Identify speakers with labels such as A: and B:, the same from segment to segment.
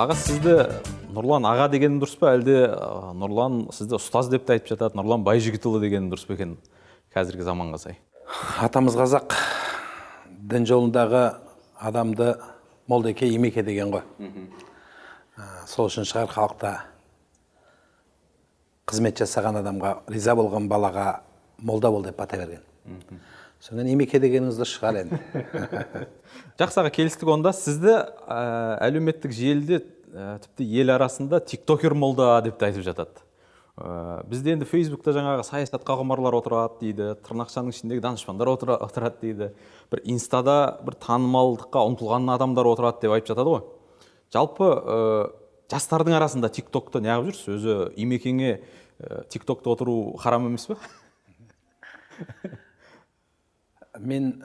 A: аға сізді нұрлан аға деген дұрыс па? Әлде ә, нұрлан сізді ұстаз деп те айтып жатады? Нұрлан байжігітұлы деген дұрыс па екен қазіргі заманға сай?
B: Атамыз қазақ дін жолындағы адамды молдеке имеке деген ғой. А, сол үшін шығар халықта қызмет жасаған адамға риза болған балаға молда бол деп бата берген. Содан имеке дегеніңіз дұрыс шығар енді.
A: жақсы аға келістік онда. Сізді ә, әлеуметтік желіде ә, тіпті ел арасында тиктокер молда деп те айтып жатады. Ә, бізде енді фейсбукта жаңағы саясатқа құмарлар отырады дейді тырнақшаның ішіндегі данышпандар отыра- отырады дейді. Бір инстада бір танымалдыққа ұмтылған адамдар отырады деп айтып жатады ғой. Жалпы жастардың арасында тиктокты неғып жүрсіз? Өзі имекеңе ә, тиктокта отыру харам емес пе?
B: Мен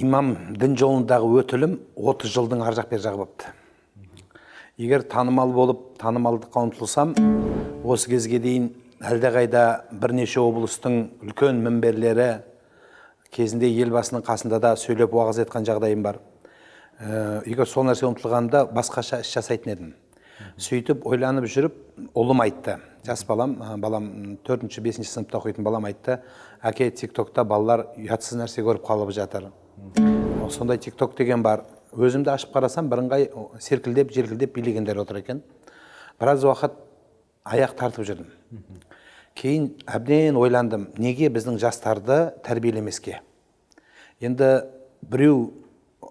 B: имам дін жолындағы өтілім 30 жылдың ар жақ бер жағы болыпты егер танымал болып танымалдыққа ұмтылсам осы кезге дейін әлдеқайда бірнеше облыстың үлкен мінберлері кезінде елбасының қасында да сөйлеп уағыз айтқан жағдайым бар. Ә, егер сол нәрсеге ұмтылғанда басқаша іс жасайтын едім. Сөйтіп ойланып жүріп ұлым айтты. Жас балам ә, балам төртінші бесінші сыныпта оқитын балам айтты. Әке тик токта балалар ұятсыз нәрсе көріп қалып жатыр. Сондай тик ток деген бар. Өзімді ашып қарасам бірыңғай серкілдеп желкілдеп билегендер отыр екен. Біраз уақыт аяқ тартып жүрдім. Кейін әбден ойландым неге біздің жастарды тәрбиелемеске? Енді біреу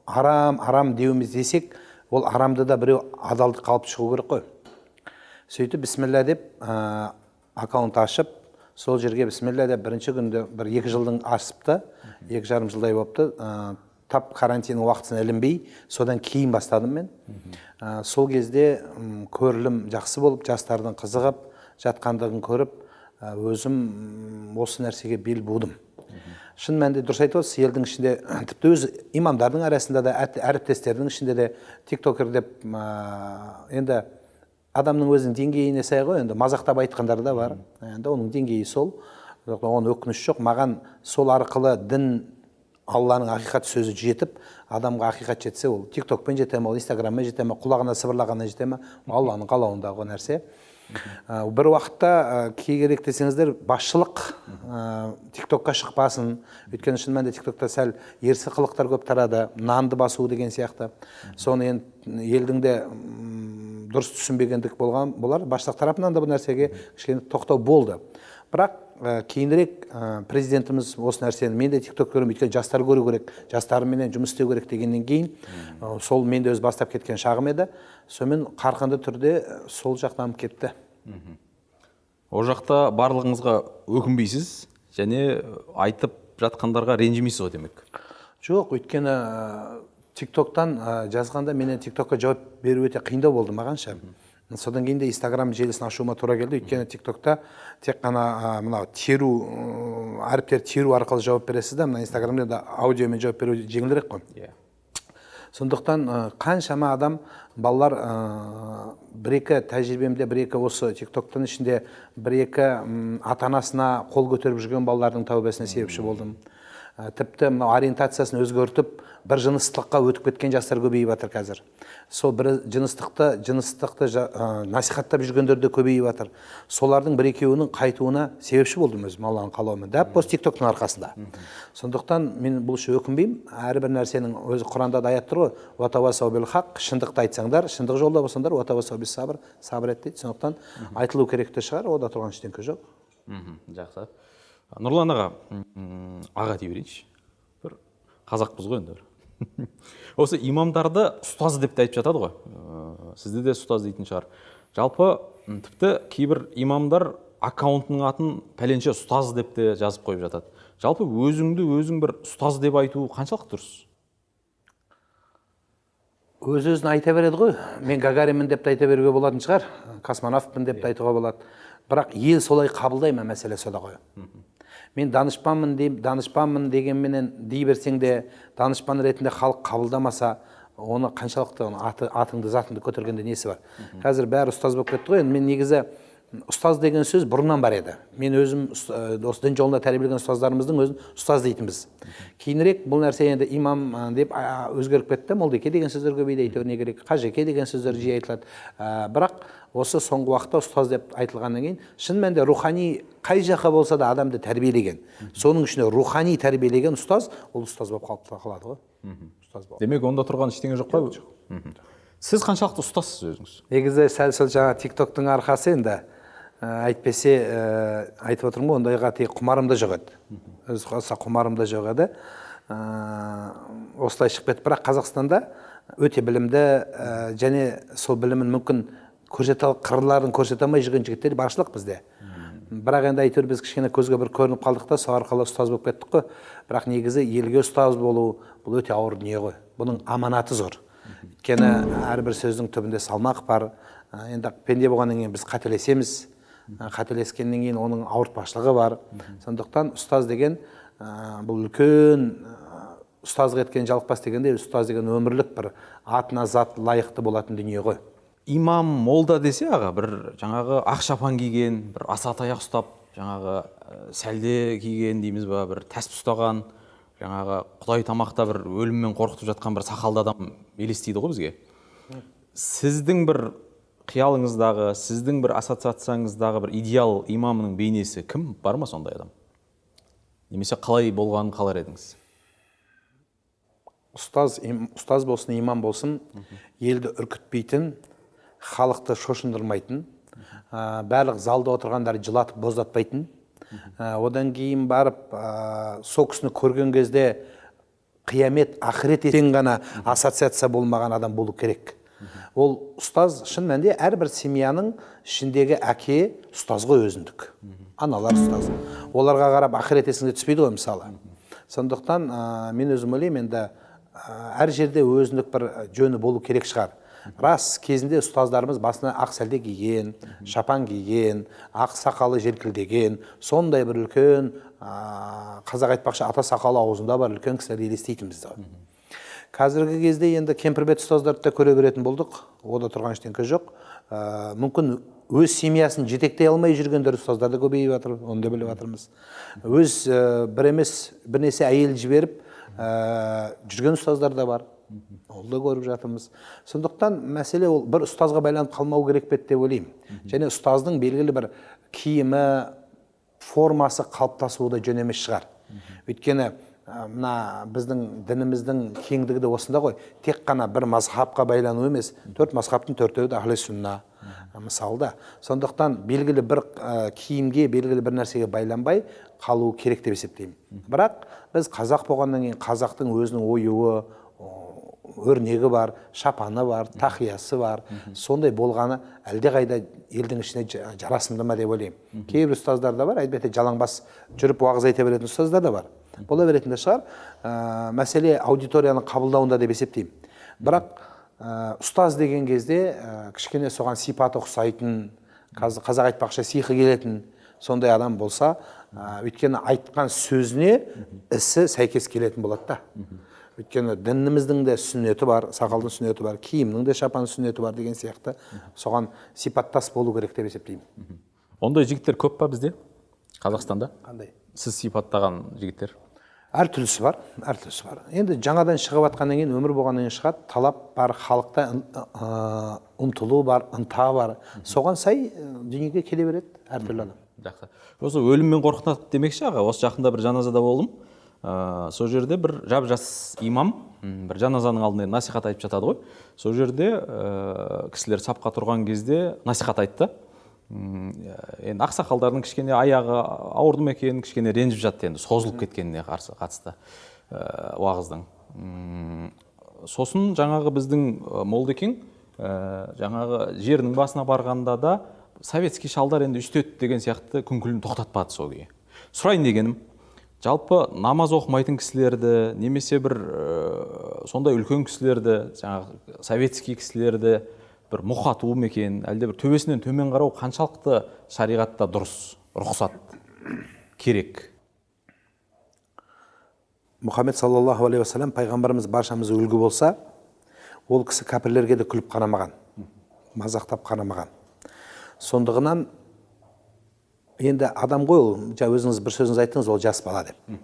B: арам арам деуіміз десек ол арамды да біреу адалдыққа алып шығу керек қой. Сөйтіп бісміллә деп ә, аккаунт ашып сол жерге бісміллә деп бірінші күнде бір екі жылдың асыпты екі жарым жылдай болыпты. Ә, тап карантиннің уақытысына ілінбей содан кейін бастадым мен. Ә, сол кезде көрілім жақсы болып жастардың қызығып жатқандығын көріп ә, өзім осы нәрсеге бел будым. Шын мәнінде дұрыс айтып отырсыз елдің ішінде тіпті өз имамдардың арасында да әріптестердің ішінде де тиктокер деп ә, енді адамның өзінің деңгейіне сай ғой. Енді мазақтап айтқандар да бар. Енді оның деңгейі сол. Оған өкініш жоқ. Маған сол арқылы дін алланың ақиқат сөзі жетіп адамға ақиқат жетсе ол тиктокпен жете ма ол инстаграммен жете ма құлағына сыбырлағаннан жете ма алланың қалауындағы нәрсе. Бір уақытта ә, кей керек десеңіздер басшылық ә, тиктокқа шықпасын. Өйткені шын мәнінде тиктокта сәл ерсі қылықтар көп тарады нанды басу деген сияқты. Соны енді елдің де дұрыс түсінбегендік болған болар. Басшылық тарапынан да бұл нәрсеге кішкене тоқтау болды. Бірақ ә, кейінірек ә, президентіміз осы нәрсені мен де тикток көремін өйткені жастар көру керек жастарменен жұмыс істеу керек дегеннен кейін ә, сол мен де өз бастап кеткен шағым еді. Сонымен қарқынды түрде сол жақ дамып кетті
A: ол жақта барлығыңызға өкінбейсіз және айтып жатқандарға ренжімейсіз ғой демек?
B: Жоқ өйткені ә, тиктоктан ә, жазғанда менен тиктокқа жауап беру өте қиындау болды маған ше содан кейін де инстаграм желісін ашуыма тура келді. Өйткені тиктокта тек қана мынау теру ә, әріптерді теру арқылы жауап бересіз да мына инстаграмда да аудиомен жауап беру жеңілірек қой.
A: Иә.
B: Сондықтан қаншама адам балалар ә, бір екі тәжірибемде бір екі осы тиктоктың ішінде бір екі ата анасына қол көтеріп жүрген балалардың тәубесіне себепші болдым. Тіпті мынау ориентациясын өзгертіп бір жыныстыққа өтіп кеткен жастар көбейіп жатыр қазір. Сол бір жыныстықты жыныстықты ә, насихаттап жүргендер де көбейіп жатыр. Солардың бір екеуінің қайтуына себепші болдым өзім алланың қалауымен. Дәп осы тиктоктың арқасында. Сондықтан мен бұл үшін өкінбеймін. Әрбір нәрсенің өзі құранда да аят тұр ғой. «Уатавасау бил хақ шындықты айтсаңдар шындық жолда болсаңдар «Уатавасау бис сабр сабыр ет дейді. Сондықтан айтылу керек те шығар. Ода тұрған ештеңке жоқ.
A: Мхм жақсы. Нұрлан аға аға дей берейінші. Бір қазақпыз ғой енді бір. Осы имамдарды ұстаз деп те айтып жатады ғой. Ә, сізді де ұстаз дейтін шығар. Жалпы тіпті кейбір имамдар аккаунтының атын пәленше ұстаз деп те жазып қойып жатады. Жалпы өзіңді өзің бір ұстаз деп айту қаншалықты дұрыс?
B: Өз өзін айта береді ғой. Мен гагаринмін деп те айта беруге болатын шығар. Космонавтпын деп те айтуға болады. Бірақ ел солай қабылдай ма мәселе сода ғой? Мен данышпанмын деп данышпанмын дегенменен дей берсең де данышпан ретінде халық қабылдамаса оны қаншалықты аты, атыңды затыңды көтергенде несі бар? Қазір бәрі ұстаз болып кетті ғой. Енді мен негізі ұстаз деген сөз бұрыннан бар еді. Мен өзім ә, осы дін жолында тәрбиелеген ұстаздарымыздың өзін ұстаз дейтінбіз. Кейінірек бұл нәрсе енді имам ә, деп өзгеріп кетті. Молдеке деген сөздер көбейді әйтеуір не керек? Қажеке деген сөздер жиі айтылады. Ә, бірақ осы соңғы уақытта ұстаз деп айтылғаннан кейін шын мәнінде рухани қай жаққа болса да адамды тәрбиелеген соның ішінде рухани тәрбиелеген ұстаз ол ұстаз болып қалып қалады ғой. Ұстаз болып.
A: Демек онда тұрған ештеңе жоқ па Мхм. сіз қаншалықты ұстазсыз өзіңіз?
B: Негізі сәл сол жаңа тик токтың арқасы енді. Әйтпесе ә, айтып отырмын ғой ондайға тек құмарым да жоқ еді өз қалса құмарым да жоқ еді ә, осылай шығып кетті. Бірақ қазақстанда өте білімді ә, және сол білімін мүмкін көрсете қырларын көрсете алмай жүрген жігіттер баршылық бізде. Бірақ енді әйтеуір біз кішкене көзге бір көрініп қалдық та сол арқылы ұстаз болып кеттік қой. Бірақ негізі елге ұстаз болу бұл өте ауыр дүние ғой. Бұның аманаты зор. Өйткені әрбір сөздің түбінде салмақ бар. Енді пенде болғаннан кейін біз қателесеміз. Қателескеннен кейін оның ауыртпашылығы бар. Сондықтан ұстаз деген ә, бұл үлкен ә, ұстаздық еткен жалықпас дегендей ұстаз деген өмірлік бір атына зат лайықты болатын дүние ғой.
A: Имам молда десе аға бір жаңағы ақ шапан киген бір аса таяқ ұстап жаңағы ә, сәлде киген дейміз ба бір тәсіп ұстаған жаңағы құдай тамақта бір өліммен қорқытып жатқан бір сақалды адам елестейді ғой бізге. Сіздің бір қиялыңыздағы сіздің бір ассоциацияңыздағы бір идеал имамның бейнесі кім? Бар ма сондай адам? Немесе қалай болғанын қалар едіңіз?
B: Ұстаз им- ұстаз болсын имам болсын елді үркітпейтін халықты шошындырмайтын ә, барлық залда отырғандар жылатып боздатпайтын. Ә, одан кейін барып ә, сол кісіні көрген кезде қиямет ақырет ертең ғана ассоциация болмаған адам болу керек. Ол ұстаз шын мәнінде әрбір семьяның ішіндегі әке ұстаз ғой өзіндік. Аналар ұстаз. Оларға қарап ақырет есіңе түспейді ғой мысалы. Сондықтан ә, мен өзім ойлаймын енді ә, әр жерде өзіндік бір жөні болу керек шығар. Рас кезінде ұстаздарымыз басына ақ сәлде киген шапан киген ақ сақалы желкілдеген сондай бір үлкен ә, қазақ айтпақшы ата сақалы аузында бар үлкен кісілер елестейтінбіз ғой қазіргі кезде енді кемпірбет ұстаздарды да көре беретін болдық. Ода тұрған ештеңке жоқ. Ә, мүмкін өз семьясын жетектей алмай жүргендер ұстаздар да көбейіп жатыр оны да біліп жатырмыз. Өз ә, бір емес бірнеше әйел жіберіп ә, жүрген ұстаздар да бар. Ол да көріп жатырмыз. Сондықтан мәселе ол бір ұстазға байланып қалмау керек пе деп ойлаймын. Және ұстаздың белгілі бір киімі формасы қалыптасуы да жөн емес шығар. Өйткені мына біздің дініміздің кеңдігі де осында ғой. Тек қана бір мазхабқа байлану емес төрт мазхабтың төртеуі де ахли сүнна мысалы да. Сондықтан белгілі бір ә, киімге белгілі бір нәрсеге байланбай қалу керек деп есептеймін. Бірақ біз қазақ болғаннан кейін қазақтың өзінің оюы өрнегі бар шапаны бар тақиясы бар. Сондай болғаны әлдеқайда елдің ішіне жа- жарасымды ма деп ойлаймын. Кейбір ұстаздар да бар әлбетте жалаңбас жүріп уағыз айта беретін ұстаздар да бар. Бола беретін де шығар. Ә, мәселе аудиторияның қабылдауында деп есептеймін. Бірақ ә, ұстаз деген кезде ә, кішкене соған сипаты ұқсайтын қаз- қазақ айтпақшы сиқы келетін сондай адам болса ә, өйткені айтқан сөзіне ісі сәйкес келетін болады да. Өйткені дініміздің де сүннеті бар сақалдың сүннеті бар киімнің де шапан сүннеті бар деген сияқты. Соған сипаттас болу керек деп есептеймін.
A: Ондай жігіттер көп па бізде? Қазақстанда?
B: Қандай?
A: Сіз сипаттаған жігіттер?
B: Әртүрлісі бар әртүрлісі бар. Енді жаңадан шығып жатқаннан кейін өмір болғаннан кейін шығады. Талап бар халықта ұмтылу бар ынта бар. Соған сай дүниеге келе береді әртүрлі адам.
A: Жақсы. Осы өліммен қорқытады демекші аға? Осы жақында бір жаназада болдым. Ә, сол жерде бір жап жас имам бір жаназаның алдында насихат айтып жатады ғой. Сол жерде ә, кісілер сапқа тұрған кезде насихат айтты. Енді ақсақалдардың кішкене аяғы ауырды ма екен кішкене ренжіп жатты енді созылып кеткеніне қарсы қатысты ә, уағыздың. Сосын жаңағы біздің ә, молдекең ә, жаңағы жерінің басына барғанда да советский шалдар енді үстеді деген сияқты күңкілін тоқтатпады сол күйі. Сұрайын дегенім жалпы намаз оқымайтын кісілерді немесе бір ә, сондай үлкен кісілерді жаңағы советский кісілерді бір мұқату ма екен әлде бір төбесінен төмен қарау қаншалықты шариғатта дұрыс рұқсат керек?
B: Мұхаммед саллаллаху алейхи уассалам пайғамбарымыз баршамыз үлгі болса ол кісі кәпірлерге де күліп қарамаған мазақтап қарамаған сондығынан енді адам ғой ол жаңа өзіңіз бір сөзіңіз айттыңыз ол жас бала деп.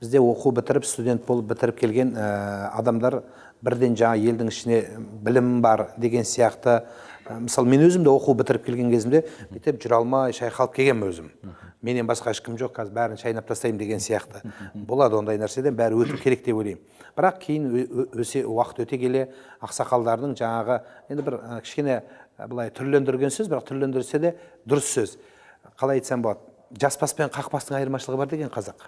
B: Бізде оқу бітіріп студент болып бітіріп келген ә, адамдар бірден жаңа елдің ішіне білім бар деген сияқты. Мысалы мен өзім де оқу бітіріп келген кезімде бүйтіп жүре алмай шайқалып келгенмін өзім. Менен басқа ешкім жоқ қазір бәрін шайнап тастаймын деген сияқты. Болады ондай нәрседен бәрі өту керек деп ойлаймын. Бірақ кейін өсе уақыт өте келе ақсақалдардың жаңағы енді бір кішкене былай түрлендірген сөз бірақ түрлендірсе де дұрыс сөз. Қалай айтсам болады жас бас пен қақпастың айырмашылығы бар деген қазақ.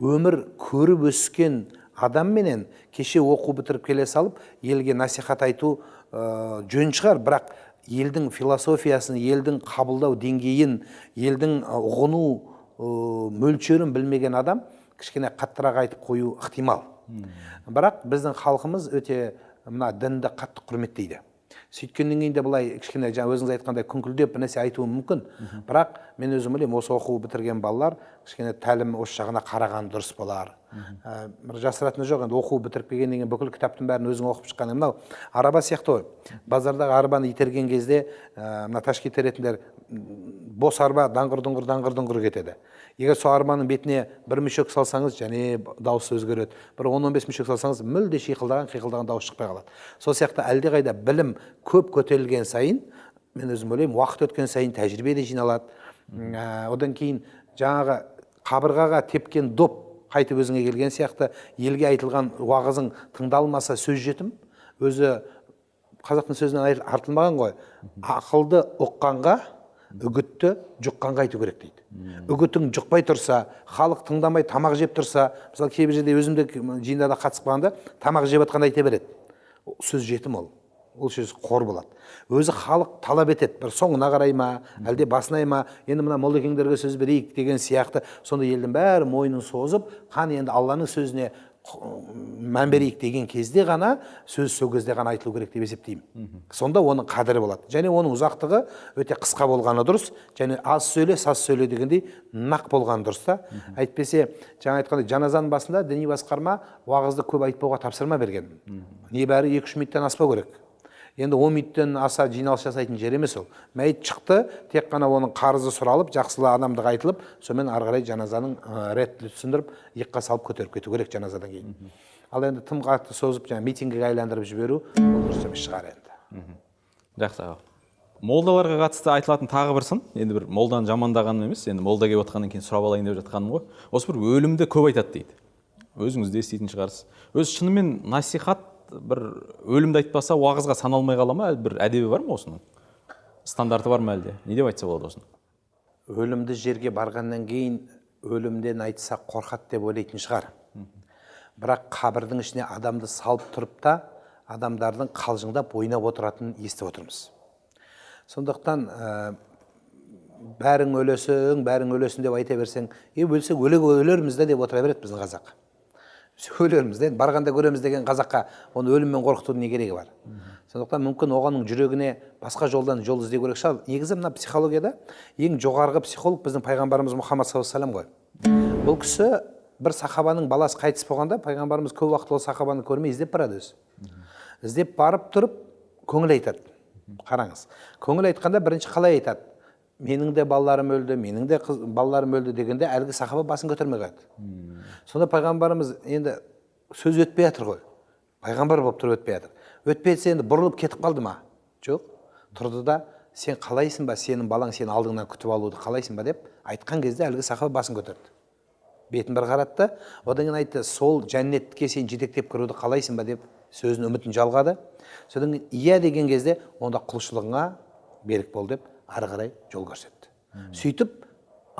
B: Өмір көріп өскен адамменен кеше оқу бітіріп келе салып елге насихат айту ә, жөн шығар. Бірақ елдің философиясын елдің қабылдау деңгейін елдің ә, ұғыну ә, мөлшерін білмеген адам кішкене қаттырақ айтып қою ықтимал. Бірақ біздің халқымыз өте мына дінді қатты құрметтейді. Сөйткеннен кейін де былай кішкене жаңа өзіңіз айтқандай күңкілдеп бір нәрсе айтуы мүмкін. Бірақ мен өзім ойлаймын осы оқу бітірген балалар кішкене тәлім осы жағына қараған дұрыс болар. Бір жасыратыны жоқ енді оқу бітіріп келгеннен кейін бүкіл кітаптың бәрін өзің оқып шыққан мынау араба сияқты ғой. Базардағы арбаны итерген кезде ә, мына ташки теретіндер бос арба даңғыр дұңғыр даңғыр дұңғыр кетеді. Егер сол арбаның бетіне бір мүшек салсаңыз және дауысы өзгереді. Бір он он бес мүшек салсаңыз мүлде шиқылдаған қиқылдаған дауыс шықпай қалады. Сол сияқты әлдеқайда білім көп көтерілген сайын мен өзім ойлаймын уақыт өткен сайын тәжірибе де жиналады. Ә, одан кейін жаңағы қабырғаға тепкен доп қайтып өзіңе келген сияқты. Елге айтылған уағызың тыңдалмаса сөз жетім. Өзі қазақтың сөзінен артылмаған ғой. Ақылды ұққанға үгітті жұққанға айту керек дейді. Үгітің жұқпай тұрса халық тыңдамай тамақ жеп тұрса мысалы кейбір жерде өзім де жиындарда қатысып қалғанда тамақ жеп жатқанда айта береді. Сөз жетім ол. Ол сөз қор болады. Өзі халық талап етеді. Бір соңына қарай ма әлде басына ма енді мына молдекеңдерге сөз берейік деген сияқты. Сонда елдің бәрі мойнын созып қан енді алланың сөзіне мән берейік деген кезде ғана сөз сол кезде ғана айтылу керек деп есептеймін. Сонда оның қадірі болады. Және оның ұзақтығы өте қысқа болғаны дұрыс. Және аз сөйле саз сөйле дегендей нақ болғаны дұрыс та. Әйтпесе жаңа айтқандай жаназаның басында діни басқарма уағызды көп айтпауға тапсырма берген. Небәрі екі үш минуттан аспау керек. Енді он минуттан аса жиналыс жасайтын жер емес ол. Мәйіт шықты тек қана оның қарызы сұралып жақсылы адамдық айтылып сонымен ары қарай жаназаның ә, түсіндіріп иыққа салып көтеріп кету керек жаназадан кейін. Ал енді тым қатты созып жаңағы митингіге айландырып жіберу ол дұрыс емес шығар енді.
A: Жақсы аға. Молдаларға қатысты айтылатын тағы бір сын. Енді бір молданы жамандағаным емес енді молда келіп отқаннан кейін сұрап алайын деп жатқаным ғой. Осы бір өлімді көп айтады дейді. Өзіңіз де еститін шығарсыз. Өзі шынымен насихат бір өлімді айтпаса уағызға саналмай қала ма? Бір әдебі бар ма осының? Стандарты бар ма әлде? Не деп айтса болады осыны?
B: Өлімді жерге барғаннан кейін өлімден айтсақ қорқады деп ойлайтын шығар. Бірақ қабірдің ішіне адамды салып тұрып та адамдардың қалжыңдап ойнап отыратынын естіп отырмыз. Сондықтан ә, бәрің өлесің бәрің өлесің деп айта берсең е өлсек өле өлерміз да деп отыра береді біздің қазақ. Өлерміз да барғанда көреміз деген қазаққа оны өліммен қорқытудың не керегі бар? Сондықтан мүмкін оғаның жүрегіне басқа жолдан жол іздеу керек шығар. Негізі мына психологияда ең жоғарғы психолог біздің пайғамбарымыз мұхаммад саллаллаху алейhi ғой. Бұл кісі бір сахабаның баласы қайтыс болғанда пайғамбарымыз көп уақыт ол сахабаны көрмей іздеп барады өзі. Іздеп барып тұрып көңіл айтады. Қараңыз. Көңіл айтқанда бірінші қалай айтады? Менің де балаларым өлді менің де қыз, балаларым өлді дегенде әлгі сахаба басын көтермей қояды сонда пайғамбарымыз енді сөз өтпей жатыр ғой. Пайғамбар болып тұрып өтпей жатыр. Өтпей жатса енді бұрылып кетіп қалды ма? Жоқ. Тұрды да сен қалайсың ба? Сенің балаң сені алдыңнан күтіп алуды қалайсың ба деп айтқан кезде әлгі сахаба басын көтерді. Бетін бір қаратты одан кейін айтты сол жәннетке сен жетектеп кіруді қалайсың ба? деп сөзін үмітін жалғады. Содан кейін иә деген кезде онда құлшылығыңа берік бол деп ары қарай жол көрсетті. Сөйтіп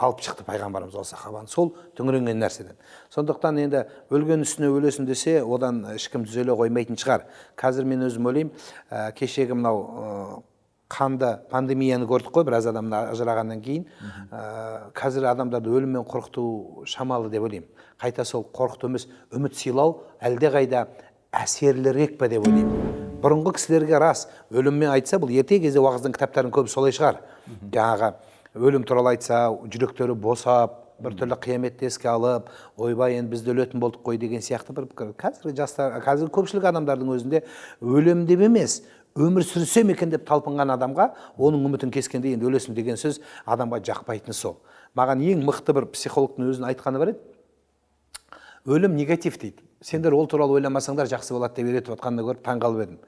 B: алып шықты пайғамбарымыз ол сахабаны сол түңіренген нәрседен. Сондықтан енді өлген үстіне өлесің десе одан ешкім түзеле қоймайтын шығар. Қазір мен өзім ойлаймын ә, кешегі мынау ә, қанды пандемияны көрдік қой біраз адамдар ажырағаннан кейін. Ә, қазір адамдарды өліммен қорқыту шамалы деп ойлаймын. Қайта сол қорқыту емес үміт сыйлау әлдеқайда әсерлірек па деп ойлаймын. Бұрынғы кісілерге рас. Өліммен айтса бұл ерте кезде уағыздың кітаптарының көбі солай шығар. Жаңағы өлім туралы айтса жүректері босап біртүрлі қияметті еске алып ойбай енді біз де өлетін болдық қой деген сияқты бір пікір. Қазіргі жастар қазіргі көпшілік адамдардың өзінде өлем деп емес өмір сүрсем екен деп талпынған адамға оның үмітін кескенде енді өлесің деген сөз адамға жақпайтыны сол. Маған ең мықты бір психологтың өзінің айтқаны бар еді. Өлім негатив дейді. Сендер ол туралы ойламасаңдар жақсы болады деп үйретіп жатқанын көріп таңқалып едім.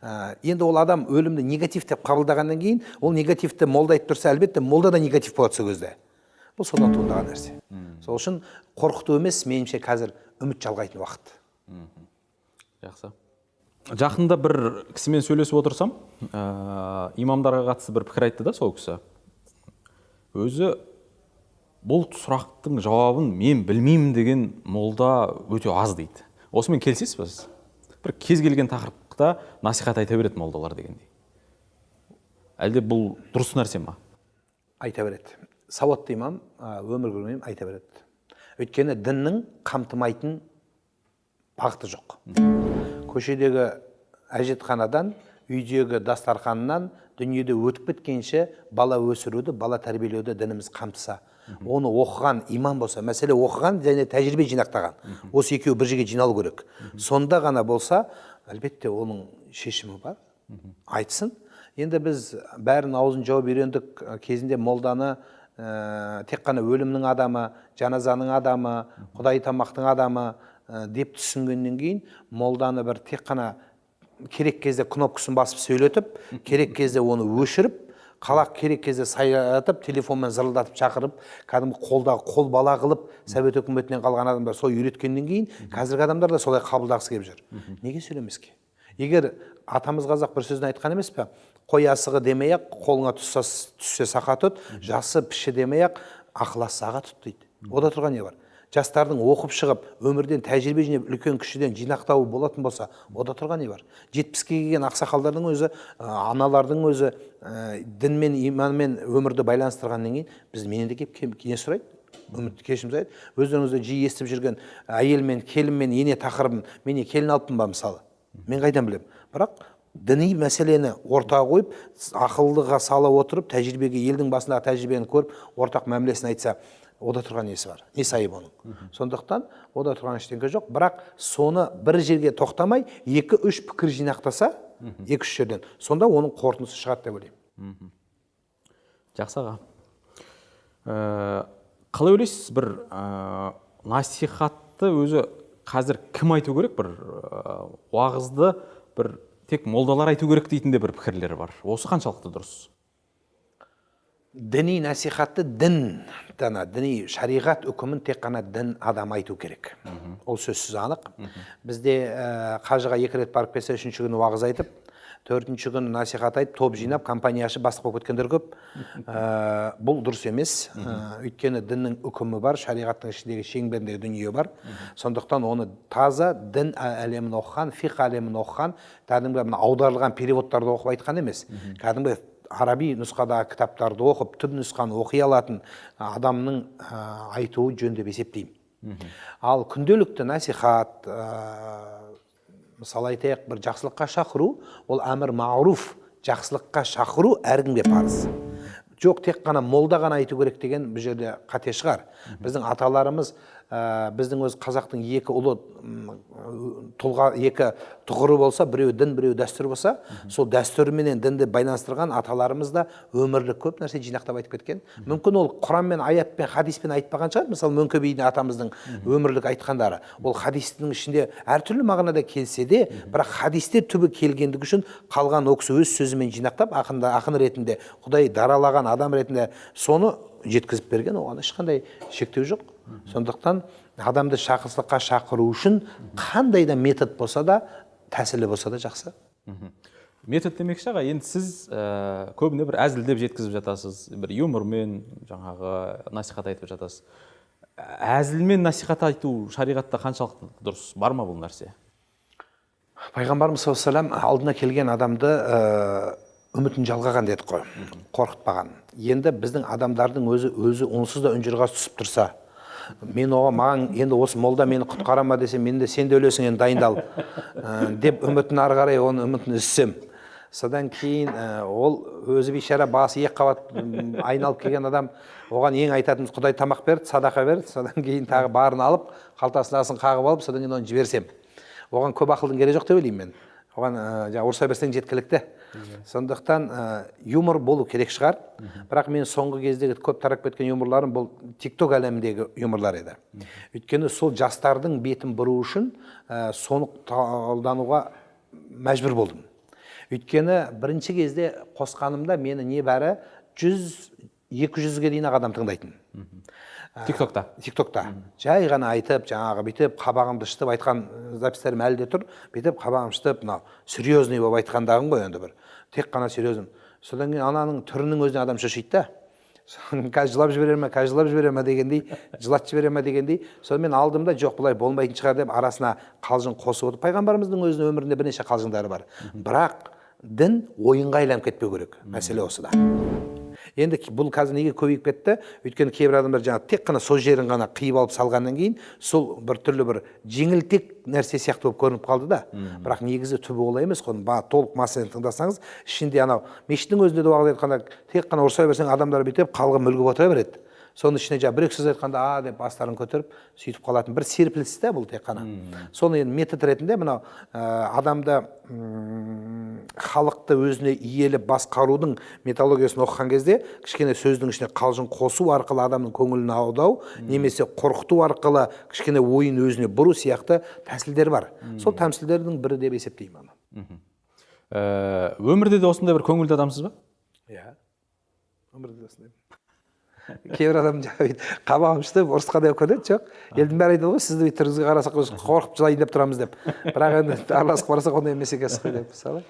B: Ә, енді ол адам өлімді негатив деп қабылдағаннан кейін ол негативті молда айтып тұрса әлбетте молда да негатив болады сол кезде. Бұл содан туындаған нәрсе. Сол үшін қорқыту емес меніңше қазір үміт жалғайтын уақыт.
A: Жақсы. Жақында бір кісімен сөйлесіп отырсам ә, имамдарға қатысты бір пікір айтты да сол кісі. Өзі бұл сұрақтың жауабын мен білмеймін деген молда өте аз дейді. Осымен келісесіз ба бір кез келген тақырыпта насихат айта береді молдалар дегендей. Әлде бұл дұрыс нәрсе ма?
B: Айта береді. Сауатты имам өмір көрген айта береді. Өйткені діннің қамтымайтын бағыты жоқ. Көшедегі әжетханадан үйдегі дастарханнан дүниеде өтіп біткенше бала өсіруді бала тәрбиелеуді дініміз қамтыса. Оны оқыған имам болса мәселе оқыған және тәжірибе жинақтаған. Осы екеуі бір жерге жиналу керек. Сонда ғана болса әлбетте оның шешімі бар. Айтсын. Енді біз бәрін аузын жауып үйрендік кезінде молданы ә, тек қана өлімнің адамы жаназаның адамы құдай тамақтың адамы ә, деп түсінгеннен кейін молданы бір тек қана керек кезде кнопкасын басып сөйлетіп керек кезде оны өшіріп қалақ керек кезде сайратып телефонмен зырылдатып шақырып кәдімгі қолдағы қол бала қылып совет өкіметінен қалған адамдар солай үйреткеннен кейін қазіргі адамдар да солай қабылдағысы келіп жүр. Неге сөйлемеске егер атамыз қазақ бір сөзін айтқан емес пе? Қой асығы демей ақ қолыңа түссе, сақа тұт жасы піші демей ақ ақыласы аға тұт дейді. Ода тұрған не бар? Жастардың оқып шығып өмірден тәжірибе жинап үлкен кішіден жинақтауы болатын болса ода тұрған не бар? Жетпіске келген ақсақалдардың өзі ә, аналардың өзі ә, дін мен иманмен өмірді байланыстырғаннан кейін біз менен де келіп не сұрайды үміт кешірім сұрайды өздеріңізде жиі естіп жүрген әйел мен келін мен ене тақырыбын мен не келін алыппын ба мысалы? Мен қайдан білемін бірақ діни мәселені ортаға қойып ақылдыға сала отырып тәжірибеге елдің басындағы тәжірибені көріп ортақ мәмілесін айтса ода тұрған несі бар несі айып оның сондықтан ода тұрған ештеңе жоқ бірақ соны бір жерге тоқтамай екі үш пікір жинақтаса екі үш жерден сонда оның қорытындысы шығады деп ойлаймын
A: жақсы аға қалай ойлайсыз бір ә, насихатты өзі қазір кім айту керек бір ә, уағызды бір тек молдалар айту керек дейтін де бір пікірлер бар осы қаншалықты дұрыс
B: діни насихатты дін дана діни шариғат үкімін тек қана дін адам айту керек ол сөзсіз анық бізде ә, қажыға екі рет барып келсе үшінші күні уағыз айтып төртінші күні насихат айтып топ жинап компания ашып бастық болып кеткендер көп ә, бұл дұрыс емес ә, өйткені діннің үкімі бар шариғаттың ішіндегі шеңберіндегі дүние бар сондықтан оны таза дін әлемін оқыған фиқ әлемін оқыған кәдімгі мына аударылған переводтарды оқып айтқан емес кәдімгі араби нұсқадағы кітаптарды оқып түп нұсқаны оқи алатын адамның ә, айтуы жөн деп есептеймін. Ал күнделікті насихат ә, мысалы айтайық бір жақсылыққа шақыру ол әмір маруф жақсылыққа шақыру әркімге парыз. Жоқ тек қана молда ғана айту керек деген бұл жерде қате шығар. Біздің аталарымыз біздің өз қазақтың екі ұлы тұлға екі тұғыры болса біреуі дін біреуі дәстүр болса сол дәстүр менен дінді байланыстырған аталарымыз да өмірлік көп нәрсе жинақтап айтып кеткен. Мүмкін ол құранмен аятпен хадиспен айтпаған шығар. Мысалы мөңке бидің атамыздың өмірлік айтқандары. Ол хадистің ішінде әртүрлі мағынада келсе де бірақ хадисте түбі келгендігі үшін қалған ол кісі өз сөзімен жинақтап ақында ақын ретінде құдай даралаған адам ретінде соны жеткізіп берген оған ешқандай шектеу жоқ. Сондықтан адамды жақсылыққа шақыру үшін қандай да метод болса да тәсілі болса да жақсы.
A: Метод демекші аға енді сіз ә, көбіне бір әзілдеп жеткізіп жатасыз бір юмормен жаңағы насихат айтып жатасыз. Әзілмен насихат айту шариғатта қаншалықты дұрыс бар ма бұл нәрсе?
B: Пайғамбарымыз саллаллаху алейhi алдына келген адамды ә, үмітін жалғаған дедік қой қорқытпаған. Енді біздің адамдардың өзі өзі онсыз да үнжұрғасы түсіп тұрса мен оған маған енді осы молда мені құтқара ма десе мен де сен де өлесің енді дайындал. Ә, деп үмітін ары қарай оның үмітін үзсем. Содан кейін ә, ол өзі бейшара басы екі қабат айналып келген адам оған ең айтатынымыз құдай тамақ берді садақа берді содан кейін тағы барын алып қалтасының астын қағып алып содан кейін оны жіберсем. Оған көп ақылдың керегі жоқ деп ойлаймын мен. Оған ә, ұрыса берсең жеткілікті. Сондықтан ә, юмор болу керек шығар. Бірақ мен соңғы кездегі көп тарап кеткен юморларым бұл тикток әлеміндегі юморлар еді. Өйткені сол жастардың бетін бұру үшін ә, соны қолдануға мәжбүр болдым. Өйткені бірінші кезде қосқанымда мені небәрі жүз екі жүзге дейін ақ адам тыңдайтын.
A: Тиктокта.
B: Тиктокта. Жай ғана айтып жаңағы бүйтіп қабағымды шытып айтқан записьтерім әлі де тұр. Бүйтіп қабағым шытып мынау серьезный болып айтқандағым ғой енді бір. Тек қана серьезный. Содан кейін ананың түрінің өзіне адам шошиды да. Қазір жылап жібере ме қазір жылап жібере ме дегендей жылатып жібере ме дегендей. Сонымен алдым да жоқ бұлай болмайтын шығар деп арасына қалжың қосып отырып пайғамбарымыздың өзінің өмірінде бірнеше қалжыңдары бар. Бірақ дін ойынға айналып кетпеу керек. Мәселе осыда. Енді бұл қазір неге көбейіп кетті? Өйткені кейбір адамдар жаңағы тек қана сол жерін ғана қиып алып салғаннан кейін сол бір түрлі бір жеңілтек нәрсе сияқты болып көрініп қалды да. Бірақ негізі түбі олай емес қой. Ба- толық массадан тыңдасаңыз ішінде анау мешіттің өзінде де уағыз айтқанда тек қана ұрыса берсең адамдар бүйтіп қалғып мүлгіп отыра береді. Соның ішіне жаңағы бір екі сөз айтқанда а деп бастарын көтеріп сөйтіп қалатын бір серпіліс та бұл тек қана. Соны енді метод ретінде мынау ә, адамды м, халықты өзіне иелеп басқарудың методологиясын оқыған кезде кішкене сөздің ішіне қалжың қосу арқылы адамның көңілін аудау немесе қорқыту арқылы кішкене ойын өзіне бұру сияқты тәсілдер бар. Сол тәмсілдердің бірі деп есептеймін оны.
A: Ә, өмірде де осындай бір көңілді адамсыз ба?
B: Иә. Өмірде осындай кейбір адам жаңағы ұрысқа да көрінеді жоқ. Елдің бәрі айтады ғой сізді түріңізге қарасақ қорқып жылайын деп тұрамыз деп. Бірақ енді араласып қарасақ ондай емес екенсіз ғой деп мысалы.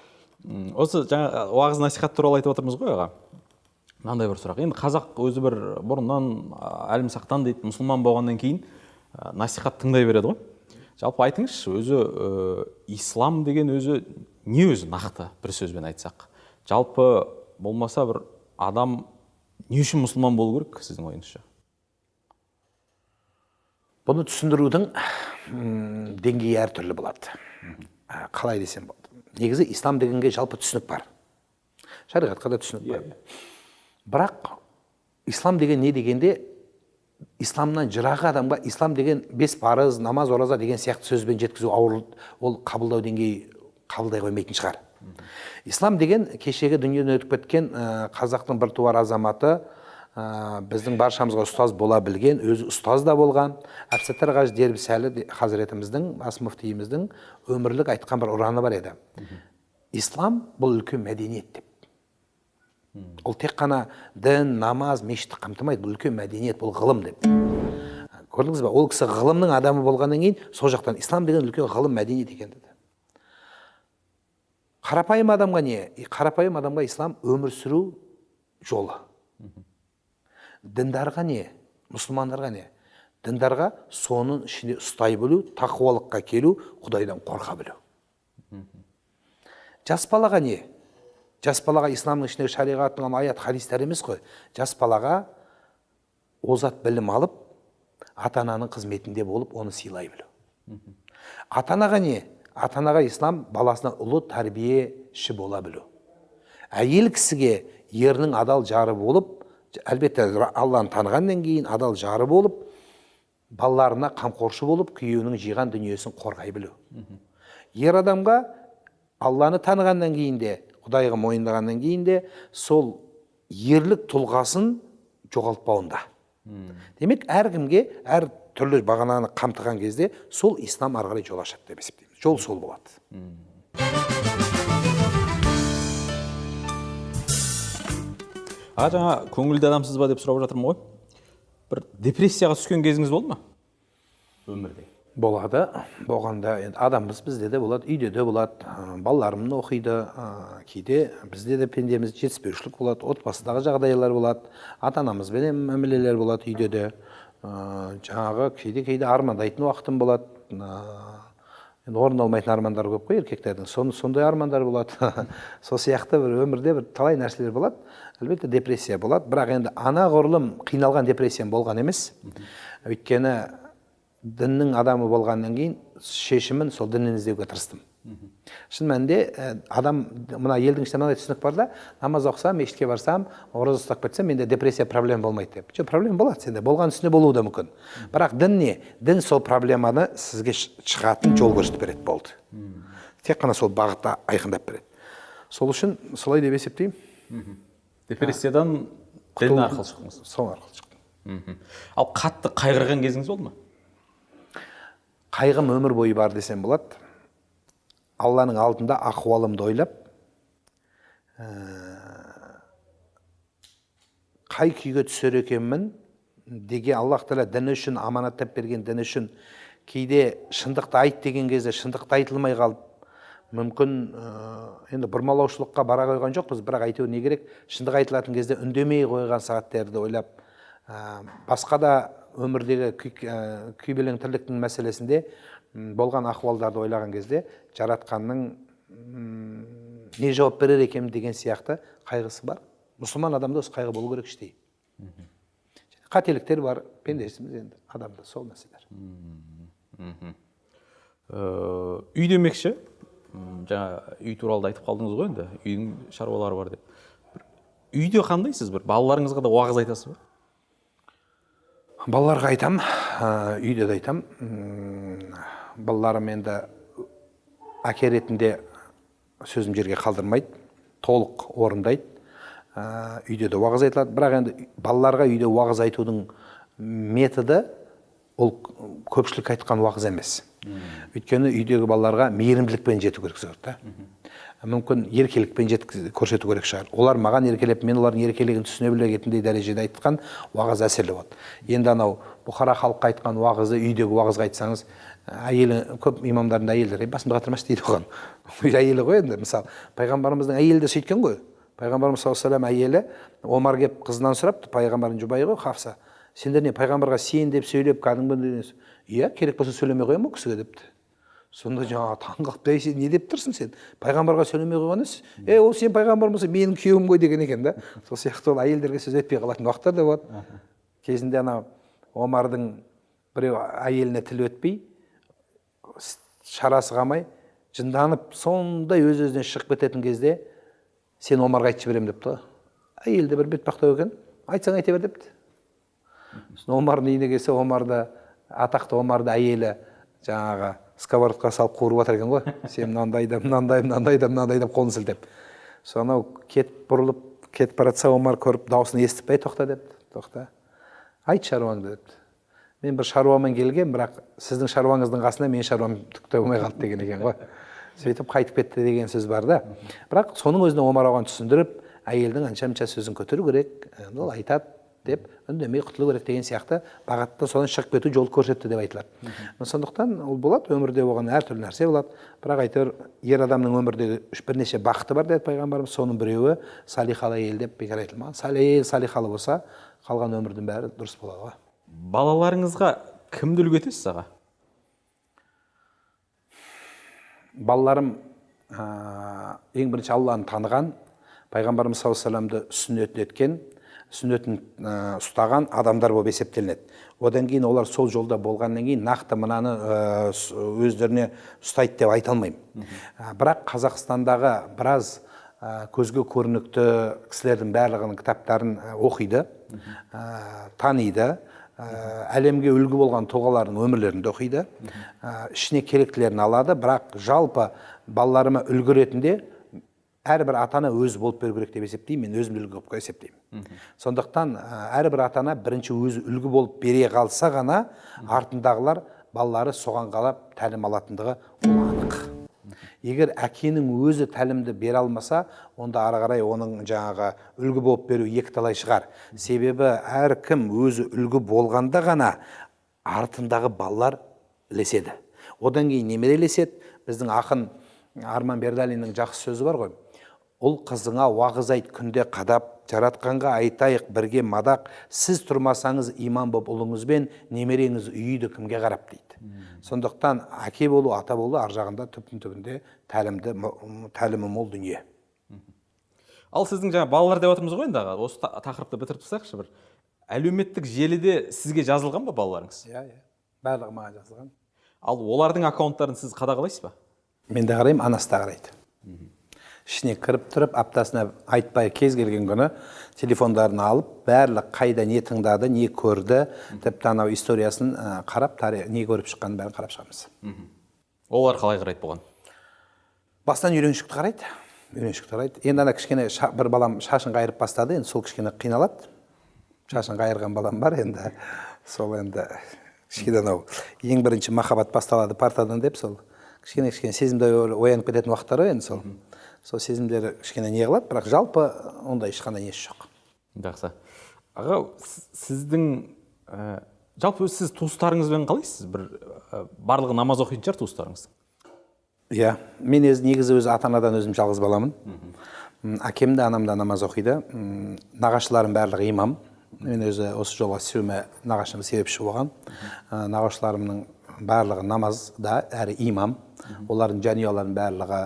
A: Осы жаңа уағыз насихат туралы айтып отырмыз ғой аға. Мынандай бір сұрақ. Енді қазақ өзі бір бұрыннан әлімсақтан дейді мұсылман болғаннан кейін насихат тыңдай береді ғой. Жалпы айтыңызшы өзі ислам деген өзі не өзі нақты бір сөзбен айтсақ? Жалпы болмаса бір адам не үшін мұсылман болу керек сіздің ойыңызша?
B: Бұны түсіндірудің деңгейі әртүрлі болады. Ә, қалай десем болады. Негізі ислам дегенге жалпы түсінік бар. Шариғатқа да түсінік бар. Бірақ ислам деген не дегенде исламнан жырағы адамға ислам деген бес парыз намаз ораза деген сияқты сөзбен жеткізу ауыр ол қабылдау деңгейі қабылдай қоймайтын шығар. Ислам деген кешегі дүниеден өтіп кеткен ә, қазақтың біртуар азаматы ә, біздің баршамызға ұстаз бола білген өзі ұстаз да болған. Әбсаттар қажы дербісәлі де- хазіретіміздің бас мүфтиіміздің өмірлік айтқан бір ұраны бар еді. Ислам бұл үлкен мәдениет деп. Ол тек қана дін намаз мешітті қамтымайды бұл үлкен мәдениет бұл ғылым деп. Көрдіңіз ба ол кісі ғылымның адамы болғаннан кейін сол жақтан ислам деген үлкен ғылым мәдениет екен деді. Қарапайым адамға не? Қарапайым адамға ислам өмір сүру жолы. Діндарға не? Мұсылмандарға не? Діндарға соның ішінде ұстай білу тақуалыққа келу құдайдан қорқа білу. Жас балаға не? Жас балаға исламның ішіндегі шариғаттың ана аят хадистер емес қой. Жас балаға озат білім алып ата ананың қызметінде болып оны сыйлай білу. Ата анаға не? Ата анаға ислам баласына ұлы тәрбиеші бола білу. Әйел кісіге ерінің адал жары болып әлбетте алланы танығаннан кейін адал жары болып балаларына қамқоршы болып күйеуінің жиған дүниесін қорғай білу. Ер адамға алланы танығаннан кейін де құдайға мойындағаннан кейін де сол ерлік тұлғасын жоғалтпауында. Демек әркімге әр түрлі бағананы қамтыған кезде сол ислам ары қарай жол ашады деп жол сол болады
A: аға жаңа көңілді адамсыз ба деп сұрап жатырмын ғой. Бір депрессияға түскен кезіңіз болды ма? Өмірде.
B: Болады. Болғанда енді адамбыз бізде де болады үйде де болады. Балаларым оқиды ә, кейде бізде де пендеміз жетіспеушілік болады отбасыдағы жағдайлар болады ата анамызбенен мәмілелер болады үйде де. Ә, жаңағы кейде кейде армандайтын уақытым болады. Ә, енді орындалмайтын армандар көп қой еркектердің. Сон, сондай армандар болады. Сол сияқты бір өмірде бір талай нәрселер болады. Әлбетте депрессия болады. Бірақ енді анағұрлым қиналған депрессиям болған емес. Өйткені діннің адамы болғаннан кейін шешімін сол діннен іздеуге тырыстым. Шын мәнінде адам мына елдің ішінде мынандай түсінік бар да намаз оқысам мешітке барсам ораза ұстап кетсем менде депрессия проблема болмайды деп жоқ проблема болады сенде болған үстіне болуы да мүмкін бірақ дін не дін сол проблеманы сізге шығатын жол көрсетіп береді болды тек қана сол бағытта айқындап береді сол үшін солай деп есептеймін
A: депрессиядан дін арқылы шықтыңыз
B: сол арқылы шықтым
A: ал қатты қайғырған кезіңіз болды ма
B: қайғым өмір бойы бар десем болады алланың алдында ахуалымды ойлап ә, қай күйге түсер екенмін деген аллах тағала діні үшін аманаттап берген діні үшін кейде шындықты айт деген кезде шындықты айтылмай қалып мүмкін ә, енді бұрмалаушылыққа бара қойған жоқпыз бірақ әйтеуір не керек шындық айтылатын кезде үндемей қойған сағаттерді ойлап ә, басқа да өмірдегі күй, ә, күйбелең тірліктің мәселесінде болған ахуалдарды ойлаған кезде жаратқанның не жауап берер екенмін деген сияқты қайғысы бар. Мұсылман адамда осы қайғы болу керек іштей. Қателіктер бар пендесіміз енді адамда сол нәрселер.
A: Э, үй демекші? Жаңа үй туралы да айтып қалдыңыз ғой енді. Үйдің шаруалары бар деп. Үйде қандайсыз бір? Балаларыңызға да уағыз айтасыз ба?
B: Балаларға айтам ә, үйде де айтам. М, балаларым енді әке ретінде сөзім жерге қалдырмайды толық орындайды. Ә, үйде де уағыз айтылады. Бірақ енді балаларға үйде уағыз айтудың методы ол көпшілік айтқан уағыз емес. Өйткені үйдегі балаларға мейірімділікпен жету керек сол да. Мүмкін еркелікпен көрсету керек шығар. Олар маған еркелеп мен олардың еркелігін түсіне білетіндей дәрежеде айтқан уағыз әсерлі болады. Енді анау бұқара халыққа айтқан уағызды үйдегі уағызға айтсаңыз әйелі көп имамдардың да әйелдері басымды қатырмашы дейді оған. Әйелі ғой енді мысалы пайғамбарымыздың әйелі де сөйткен ғой. Пайғамбарымыз саллаллаху алейhi әйелі омар келіп қызынан сұрапты пайғамбардың жұбайы ғой хафса. Сендер не пайғамбарға сен деп сөйлеп кәдімгі иә керек болса сөйлемей қоямын ол кісіге депті. Сонда жаңағы таң қалып әй сен не деп тұрсың сен? Пайғамбарға сөйлемей қойған емес е ол сен пайғамбар болса менің күйеуім ғой деген екен да. Сол сияқты ол әйелдерге сөз етпей қалатын уақыттар да болады. Кезінде ана омардың біреу әйеліне тіл өтпей шарасы қалмай жынданып сондай өз өзінен шығып кететін кезде сен омарға айтып жіберемін депті. Ғой әйелі де бір бетпақтау екен айтсаң айта бер депті. Сосын омардың үйіне келсе омарды атақты омарды әйелі жаңағы сковородқа салып қуырып жатыр екен ғой. Сен мынандай да мынандай мынандай да мынандай деп қолын сілтеп. Сол анау кетіп бұрылып кетіп бара жатса омар көріп дауысын естіп ей тоқта депті тоқта. Айт шаруаңды депті. Мен бір шаруамен келгем бірақ сіздің шаруаңыздың қасында менің шаруам түк те болмай қалды деген екен ғой. Сөйтіп қайтып кетті деген сөз бар да. Бірақ соның өзіне омар оған түсіндіріп әйелдің анша мынша сөзін көтеру керек ол айтады деп үндемей құтылу керек деген сияқты бағытта содан шығып кету жол көрсетті деп айтылады. Сондықтан ол болады өмірде оған әртүрлі нәрсе болады. Бірақ әйтеуір ер адамның өмірдегі бірнеше бақыты бар деді пайғамбарымыз. Соның біреуі салихалы әйел деп бекер айтылмаған. Әйел салихалы болса қалған өмірдің бәрі дұрыс болады ғой.
A: Балаларыңызға кімді үлгі етесіз аға?
B: Балаларым ә, ең бірінші алланы таныған пайғамбарымыз саллаллаху вассаламды сүннетін еткен сүннетін ә, ұстаған адамдар болып есептелінеді. Одан кейін олар сол жолда болғаннан кейін нақты мынаны өздеріне ұстайды деп айта алмаймын. Бірақ қазақстандағы біраз ә, көзге көрінікті кісілердің барлығының кітаптарын оқиды ә, таниды. Әлемге үлгі болған тұлғалардың өмірлерін де оқиды. Ә, ішіне керектілерін алады бірақ жалпы балаларыма үлгі ретінде әрбір ата ана өзі болып беру керек деп есептеймін мен өзімді үлгі болып есептеймін. Сондықтан ә, әрбір ата ана бірінші өзі үлгі болып бере қалса ғана артындағылар балалары соған қалап тәлім алатындығы ол анық. Егер әкенің өзі тәлімді бере алмаса онда ары қарай оның жаңағы үлгі болып беру екіталай шығар. Себебі әркім өзі үлгі болғанда ғана артындағы балалар ілеседі. Одан кейін немере ілеседі. Біздің ақын арман бердалиннің жақсы сөзі бар ғой. Ұл қызыңа уағыз айт күнде қадап жаратқанға айтайық бірге мадақ сіз тұрмасаңыз иман боп ұлыңызбен немереңіз үйді кімге қарап дейді. Сондықтан әке болу ата болу ар жағында түптің түбінде тәлімді тәлімі мол дүние.
A: Ал сіздің жаңа балалар деп отырмыз ғой енді аға осы та- тақырыпты бітіріп тастайықшы бір. Әлеуметтік желіде сізге жазылған ба балаларыңыз?
B: Иә иә. Барлығы маған жазылған.
A: Ал олардың аккаунттарын сіз қадағалайсыз ба?
B: Мен де қараймын анасы да қарайды. Ішіне кіріп тұрып аптасына айтпай кез келген күні телефондарын алып барлық қайда не тыңдады не көрді тіпті анау историясын қарап тари- не көріп шыққанын бәрін қарап шығамыз.
A: Олар қалай қарайды бұған?
B: Бастан үйреншікті қарайды үйреншікті қарайды. Енді ана кішкене ша- бір балам шашын қайырып бастады енді сол кішкене қиналады. Шашын қайырған балам бар енді сол енді кішкене анау ең бірінші махаббат басталады партадан деп сол. Кішкене кішкене сезімдер оянып кететін уақыттар ғой енді сол. Сол сезімдері кішкене не қылады бірақ жалпы ондай ешқандай несі жоқ.
A: Жақсы. Аға сіздің ә, жалпы сіз туыстарыңызбен қалайсыз? Бір ә, барлығы намаз оқитын шығар туыстарыңыз?
B: Иә мен өзі негізі өзі ата анадан өзім жалғыз баламын. Әкем де анам да намаз оқиды. Нағашыларым барлығы имам. Мен өзі осы жолға түсуіме нағашым себепші болған. Ә, нағашыларымның барлығы намазда әрі имам. Олардың жанұяларының барлығы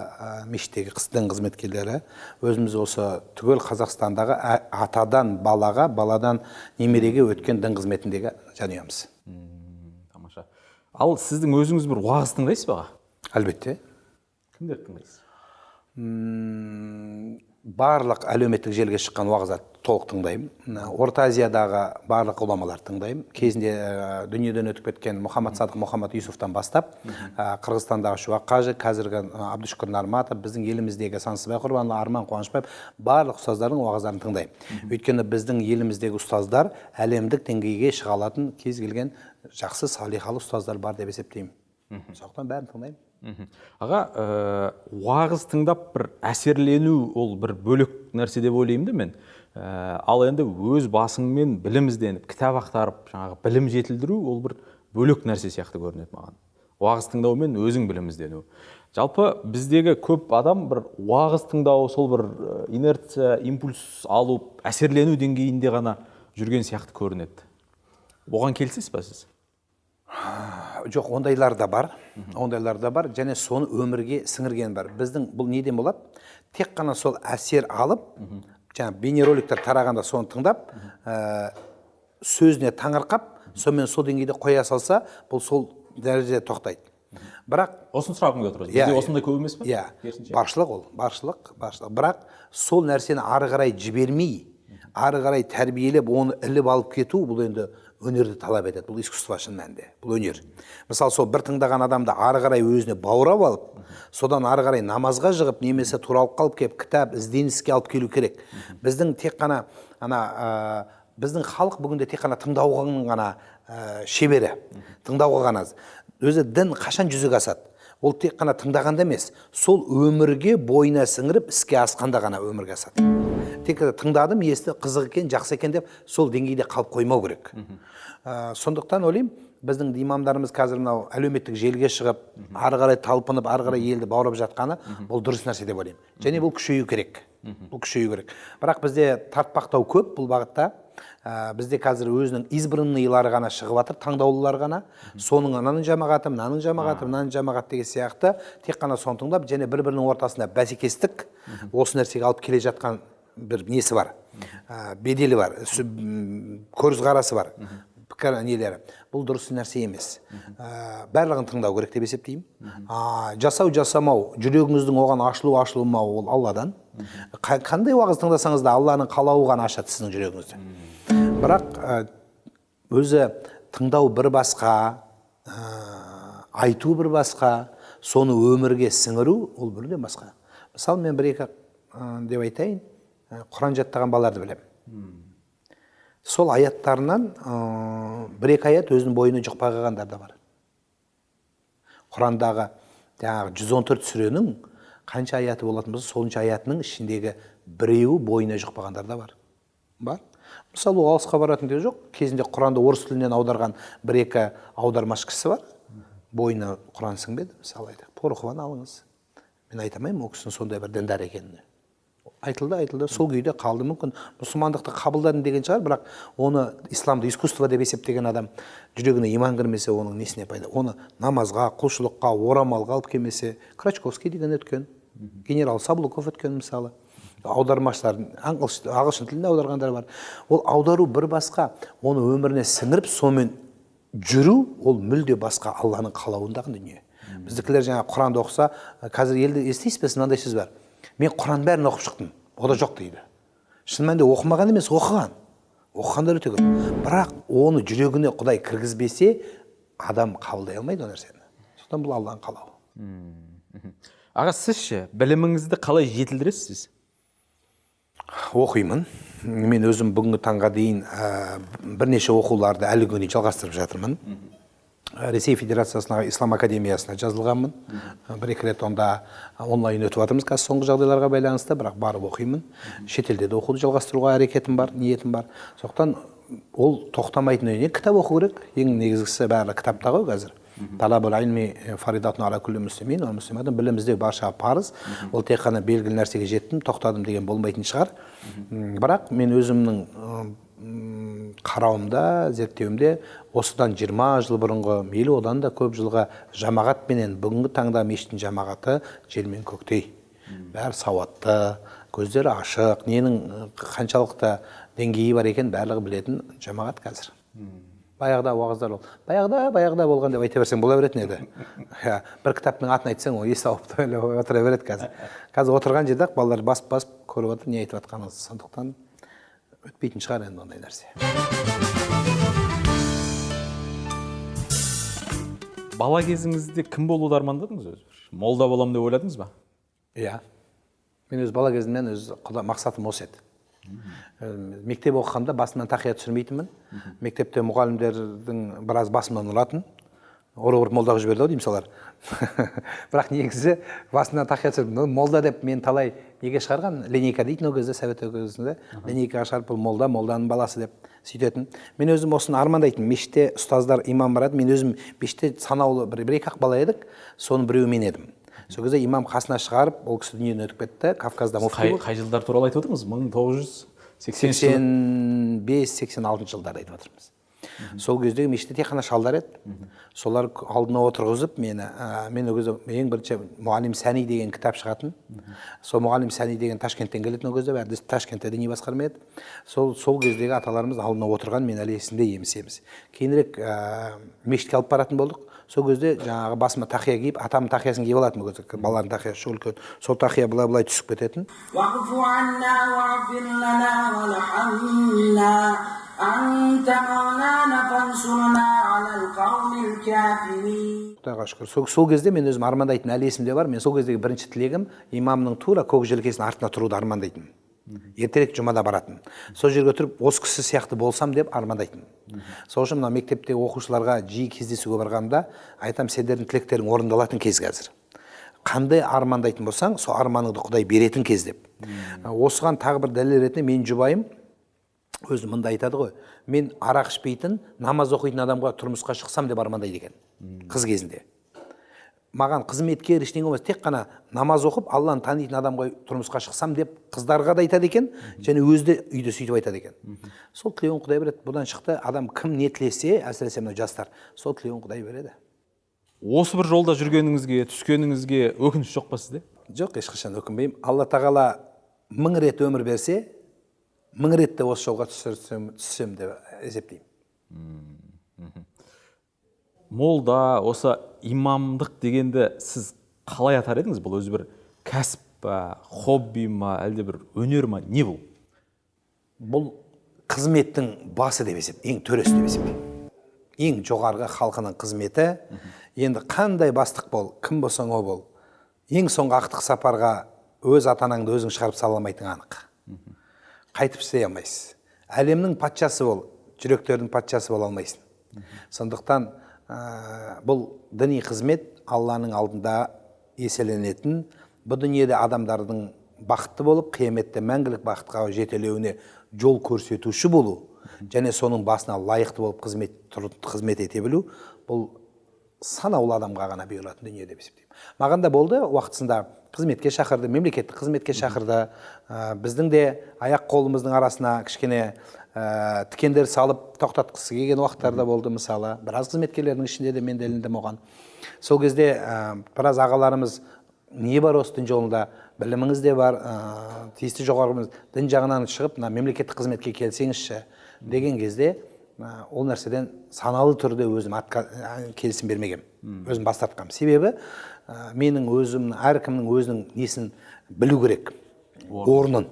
B: мешіттегі дін қызметкерлері. Өзіміз осы түгел қазақстандағы атадан балаға баладан немереге өткен дін қызметіндегі жанұямыз.
A: Тамаша. Ал сіздің өзіңіз бір уағыз тыңдайсыз ба? Аға
B: әлбетте.
A: Кімдерді тыңдайсыз?
B: Барлық әлеуметтік желіге шыққан уағыздарды толық тыңдаймын. Орта азиядағы барлық ғұламаларды тыңдаймын. Кезінде ә, дүниеден өтіп кеткен мұхаммад садық мұхаммад юсуфтан бастап ә, қырғызстандағы шуақ қажы қазіргі ә, абдушүкір нарматов біздің еліміздегі сансызбай құрбанұлы арман қуанышбаев барлық ұстаздардың уағыздарын тыңдаймын. Өйткені біздің еліміздегі ұстаздар әлемдік деңгейге шыға алатын кез келген жақсы салиқалы ұстаздар бар деп есептеймін. Сондықтан бәрін тыңдаймын.
A: Аға ә, уағыз тыңдап бір әсерлену ол бір бөлек нәрсе деп ойлаймын да мен. Ә, ал енді өз басыңмен білім ізденіп кітап ақтарып жаңағы білім жетілдіру ол бір бөлек нәрсе сияқты көрінеді маған. Уағыз тыңдау мен өзің білім іздену жалпы біздегі көп адам бір уағыз тыңдау сол бір ә, инерция импульс алу әсерлену деңгейінде ғана жүрген сияқты көрінеді. Оған келісесіз ба сіз?
B: Жоқ ондайлар да бар. Ондайлар да бар. Және соны өмірге сіңірген бар. Біздің бұл неден болады тек қана сол әсер алып жаңа бейнероликтер тарағанда соны тыңдап ә, сөзіне таңырқап сонымен сол деңгейде қоя салса бұл сол дәрежеде тоқтайды. Бірақ
A: осыны сұрағым келіп отыр
B: Иә,
A: бізде
B: иә.
A: осындай көп емес па
B: иә. Баршылық ол. Баршылық баршылық. Бірақ сол нәрсені ары қарай жібермей ары қарай тәрбиелеп оны іліп алып кету бұл енді өнерді талап етеді. Бұл искусство шын мәнінде. Бұл өнер. Мысалы сол бір тыңдаған адамды ары қарай өзіне баурап алып содан ары қарай намазға жығып немесе туралып қалып келіп кітап ізденіске алып келу керек. Біздің тек қана ана ә, біздің халық бүгінде тек қана тыңдауға ғана ә, шебері. Тыңдауға ғана өзі дін қашан жүзеге асады? Ол тек қана тыңдағанда емес. Сол өмірге бойына сіңіріп іске асқанда ғана өмірге асады. Тек тыңдадым есті қызық екен жақсы екен деп сол деңгейде қалып қоймау керек. Ә, сондықтан ойлаймын біздің имамдарымыз қазір мынау әлеуметтік желіге шығып ары қарай талпынып ары қарай елді баурап жатқаны бұл дұрыс нәрсе деп ойлаймын. Және бұл күшею керек. Бұл күшею керек. Бірақ бізде тартпақтау көп бұл бағытта. Ә, бізде қазір өзінің избранныйлары ғана шығып жатыр таңдаулылар ғана. Соның ананың жамағаты мынаның жамағаты мынаның жамағаты деген сияқты тек қана соны тыңдап және бір бірінің ортасында бәсекестік осы нәрсеге алып келе жатқан бір несі бар? Беделі бар көзқарасы бар. Пікір нелері? Бұл дұрыс нәрсе емес. Ә, барлығын тыңдау керек деп есептеймін. Жасау жасамау жүрегіңіздің оған ашылу ашылмауы ол алладан. Қа- қандай уағыз тыңдасаңыз да алланың қалауы ғана ашады сіздің жүрегіңізді. Бірақ өзі тыңдау бір басқа айту бір басқа соны өмірге сіңіру ол мүлдем басқа. Мысалы мен бір екі деп айтайын. Құран жаттаған балаларды білемін. Сол аяттарынан ә, бір екі аят өзінің бойына жұқпай қалғандар да бар. Құрандағы жаңағы 114 сүренің қанша аяты болатын болса сонша аятының ішіндегі біреуі бойына жұқпағандар да бар. Бар. Мысалы ол алысқа баратын де жоқ. Кезінде құранды орыс тілінен аударған бір екі аудармашы кісі бар. Бойына құран сіңбеді. Мысалы айтайық порохованы алыңыз. Мен айта алмаймын ол кісінің сондай бір діндар екенін айтылды айтылды. Сол күйде қалды. Мүмкін мұсылмандықты қабылдадым деген шығар бірақ оны исламды искусство деп есептеген адам жүрегіне иман кірмесе оның несіне пайда? Оны намазға құлшылыққа орамалға алып келмесе крачковский деген өткен генерал саблуков өткен мысалы. Аудармашылар ағылшын тіліне аударғандар бар. Ол аудару бір басқа оны өміріне сіңіріп сонымен жүру ол мүлде басқа алланың қалауындағы дүние. Біздікілер жаңа құранды оқыса қазір елде естисіз бе мынандай сөз бар мен құранның бәрін оқып шықтым. О да жоқ дейді. Шын мәнінде оқымаған емес оқыған. Оқығандар өте көп. Бірақ оны жүрегіне құдай кіргізбесе адам қабылдай алмайды ол нәрсені. Сондықтан бұл алланың қалауы.
A: Аға сіз ше біліміңізді қалай жетілдіресіз?
B: Оқимын. Мен өзім бүгінгі таңға дейін ә, бірнеше оқуларды әлі күнге дейін жалғастырып жатырмын. Ресей федерациясына ислам академиясына жазылғанмын. Бір екі рет онда онлайн өтіп жатырмыз қазір соңғы жағдайларға байланысты бірақ барып оқимын. Шетелде де оқуды жалғастыруға әрекетім бар ниетім бар. Сондықтан ол тоқтамайтын дүние. Кітап оқу керек. Ең негізгісі бәрі кітапта ғой қазір. Талабул ильми фаридатун ала күллі муслимин уа муслиматин білім іздеу баршаға парыз. Ол тек қана белгілі нәрсеге жеттім тоқтадым деген болмайтын шығар. Бірақ мен өзімнің қарауымда зерттеуімде осыдан 20 жыл бұрынғы мейлі одан да көп жылға жамағатпенен бүгінгі таңда мешіттің жамағаты жер мен көктей. Бәрі сауатты көздері ашық ненің қаншалықты деңгейі бар екенін барлығы білетін жамағат қазір. Баяғыда уағыздар бол баяғыда баяғыда болған деп айта берсең бола беретін еді. Иә бір кітаптың атын айтсаң ол есі ауып отыра береді қазір. Қазір отырған жерде ақ балалар басып басып көріп отыр не айтып жатқаныңызды сондықтан өтпейтін шығар енді ондай нәрсе
A: бала кезіңізде кім болуды армандадыңыз өзі молда боламын деп ойладыңыз ба
B: иә мен өз бала кезімнен өз құда мақсатым осы еді мектеп оқығанда басымнан тақия түсірмейтінмін мектепте мұғалімдердің біраз басымнан ұратын ұрып ұрып молда қылып жіберді ау деймін солар бірақ негізі басымнан тақия түсірдім «Ну, молда деп мен талай неге шығарған? Линейка дейтін ол кезде совет кезінде линейкаға шығарып бұл молда молданың баласы деп сөйтетін. Мен өзім осыны армандайтынмын. Мешітте ұстаздар имам барады. Мен өзім мешітте санаулы бір, бір екі ақ бала едік. Соның біреуі мен едім. Сол кезде имам қасына шығарып ол кісі дүниеден өтіп кетті. Кавказда муфти
A: қай, қай жылдар туралы айтып отырмыз? мың тоғыз жүз
B: сексен бес сексен алтыншы жылдарды айтып жатырмыз сол кездегі мешітте тек қана шалдар еді. Солар алдына отырғызып мені ә, мен ол кезде ең бірінші мұғалим сәни деген кітап шығатын. Сол мұғалим сәни деген ташкенттен келетін ол кезде бәрі ташкентте діни басқарма еді. Сол сол кездегі аталарымыз алдына отырған мен әлі есімде еміс еміс. Кейінірек ә, мешітке алып баратын болдық сол кезде жаңағы басыма тақия киіп атамның тақиясын киіп алатынмын ол кезде баланың тақиясы үлкен сол тақия былай былай түсіп кететін. Құдайға шүкір сол, кезде мен өзім армандайтын әлі есімде бар. Мен сол кездегі бірінші тілегім имамның тура көк желкесінің артына тұруды армандайтынмын ертерек жұмада баратын. Сол жерге тұрып осы кісі сияқты болсам деп армандайтынмын сол үшін мына мектептегі оқушыларға жиі кездесуге барғанда айтамын сендердің тілектерің орындалатын кез қазір. Қандай армандайтын болсаң сол арманыңды құдай беретін кез деп. Осыған тағы бір дәлел ретінде менің жұбайым өзі мында айтады ғой мен арақ ішпейтін намаз оқитын адамға тұрмысқа шықсам деп армандайды екен қыз кезінде. Маған қызметкер ештеңе болмас. Тек қана намаз оқып алланы танитын адамға тұрмысқа шықсам деп қыздарға да айтады екен және өзі де үйде сөйтіп айтады екен. Сол тілеуін құдай береді. Бұдан шықты адам кім не тілесе әсіресе мына жастар сол тілеуін құдай береді.
A: Осы бір жолда жүргеніңізге түскеніңізге өкініш жоқ па сізде?
B: Жоқ ешқашан өкінбеймін. Алла тағала мың рет өмір берсе мың рет те осы жолға түсірсем түссем деп есептеймін.
A: Молда осы имамдық дегенді сіз қалай атар едіңіз? Бұл өзі бір кәсіп па хобби ма әлде бір өнер ма? Не бұл?
B: Бұл қызметтің басы деп есептеймін ең төресі деп есептеймін ең жоғарғы халқының қызметі. Енді қандай бастық бол кім болсаң о бол. Ең соңғы ақтық сапарға өз ата анаңды өзің шығарып сала алмайтының анық. Қайтып істей алмайсыз. Әлемнің патшасы бол жүректердің патшасы бола алмайсың. Сондықтан ә, бұл діни қызмет алланың алдында еселенетін бұл дүниеде адамдардың бақытты болып қияметте мәңгілік бақытқа жетелеуіне жол көрсетуші болу және соның басына лайықты болып қызмет, қызмет ете білу бұл санаулы адамға ғана бұйырылатын дүние деп есептеймін. Маған да болды уақытысында қызметке шақырды мемлекеттік қызметке шақырды. Ә, біздің де аяқ қолымыздың арасына кішкене ә, тікендер салып тоқтатқысы келген уақыттар да болды мысалы. Біраз қызметкерлердің ішінде де мен де іліндім оған сол кезде ә, біраз ағаларымыз не бар осы дін жолында біліміңіз де бар ә, тиісті жоғарғы дін жағынан шығып мына мемлекеттік қызметке келсеңізші деген кезде ә, ол нәрседен саналы түрде өзім атқа, ә, келісім бермегенмін өзім бас тартқанмын себебі ә, менің өзім әркімнің өзінің несін білу керек. Орнын.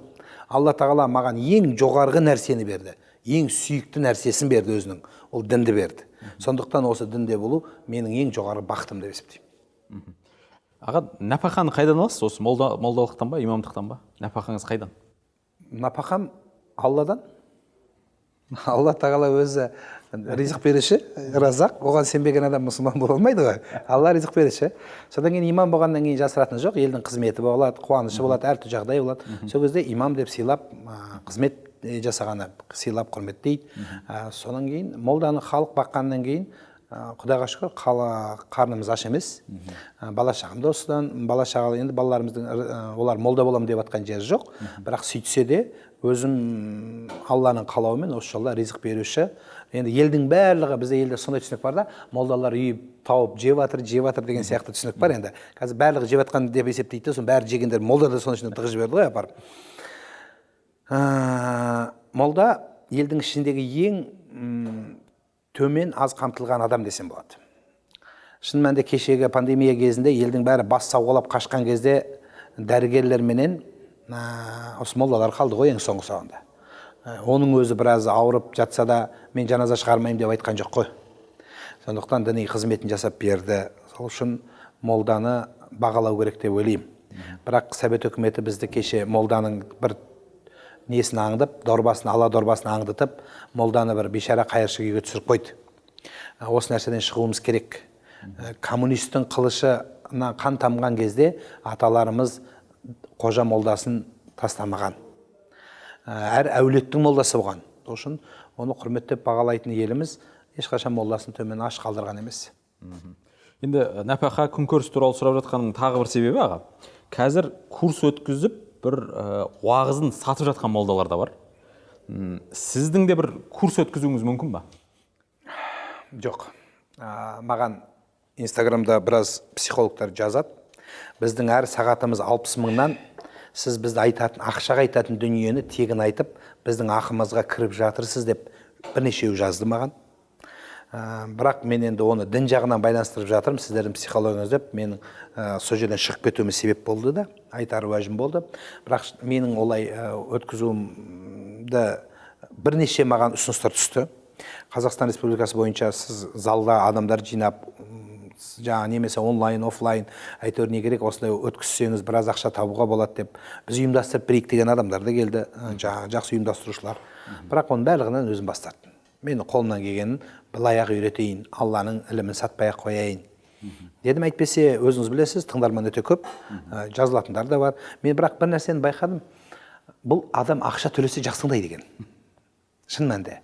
B: Алла тағала маған ең жоғарғы нәрсені берді. Ең сүйікті нәрсесін берді өзінің. Ол дінді берді. Сондықтан осы дінде болу менің ең жоғарғы бақытым деп есептеймін.
A: Аға нәпақаны қайдан аласыз? Осы молда молдалықтан ба имамдықтан ба? Нәпақаңыз қайдан?
B: Нәпақам алладан. Алла тағала өзі ризық беруші разақ. Оған сенбеген адам мұсылман бола алмайды ғой. Алла ризық беруші. Содан кейін имам болғаннан кейін жасыратыны жоқ елдің қызметі болады қуанышы болады әртүрлі жағдай болады. Сол кезде имам деп сыйлап қызмет жасағаны сыйлап құрметтейді. Ә, содан кейін молданы халық баққаннан кейін құдайға шүкір қала қарнымыз аш емес. Ә, бала шағам да осыдан бала шағалы енді балаларымыздың ә, олар молда боламын деп жатқан жері жоқ. Бірақ сөйтсе де өзім алланың қалауымен осы жолда ризық беруші енді елдің барлығы бізде елде сондай түсінік бар да. Молдалар үй тауып жеп жатыр жеп жатыр деген сияқты түсінік бар енді. Қазір барлығы жеп жатқан деп есептейді да соның бәрі жегендер молда да соның ішіне тығып жіберді ғой апарып. Ә, молда елдің ішіндегі ең төмен аз қамтылған адам десем болады. Шын мәнінде кешегі пандемия кезінде елдің бәрі бас сауғалап қашқан кезде дәрігерлерменен ә, осы молдалар қалды ғой ең соңғы соңында оның өзі біраз ауырып жатса да мен жаназа шығармаймын деп айтқан жоқ қой. Сондықтан діни қызметін жасап берді. Сол үшін молданы бағалау керек деп ойлаймын. Бірақ совет үкіметі бізді кеше молданың бір несін аңдып дорбасын ала дорбасын аңдытып молданы бір бейшара қайыршы күйге түсіріп қойды. Ә, осы нәрседен шығуымыз керек. Ә, коммунистің қылышына қан тамған кезде аталарымыз қожа молдасын тастамаған. Әр әулеттің молдасы болған. Сол үшін оны құрметтеп бағалайтын еліміз ешқашан молдасын төмен аш қалдырған емес.
A: Енді нәпақа күнкөріс туралы сұрап жатқанның тағы бір себебі аға қазір курс өткізіп бір уағызын сатып жатқан молдалар да бар. Сіздің де бір курс өткізуіңіз мүмкін ба?
B: Жоқ. Ә, маған инстаграмда біраз психологтар жазады. Біздің әр сағатымыз алпыс мыңнан сіз бізді айтатын ақшаға айтатын дүниені тегін айтып біздің ақымызға кіріп жатырсыз деп бірнешеуі жазды маған. Ә, бірақ мен енді оны дін жағынан байланыстырып жатырмын сіздердің психологияңыз деп менің ә, сол жерден шығып кетуіме себеп болды да айтар уәжім болды. Бірақ менің олай ә, өткізуімді бірнеше маған ұсыныстар түсті. Қазақстан республикасы бойынша сіз залда адамдар жинап жаңағы немесе онлайн офлайн әйтеуір не керек осындай өткізсеңіз біраз ақша табуға болады деп біз ұйымдастырып берейік деген адамдар да келді жаңағы жақсы ұйымдастырушылар. Бірақ оның барлығынан өзім бас тарттым. Менің қолымнан келгенін былай ақ үйретейін алланың ілімін сатпай ақ қояйын. Дедім әйтпесе өзіңіз білесіз тыңдарман өте көп ә, жазылатындар да бар. Мен бірақ бір нәрсені байқадым. Бұл адам ақша төлесе жақсы тыңдайды екен шын мәнінде.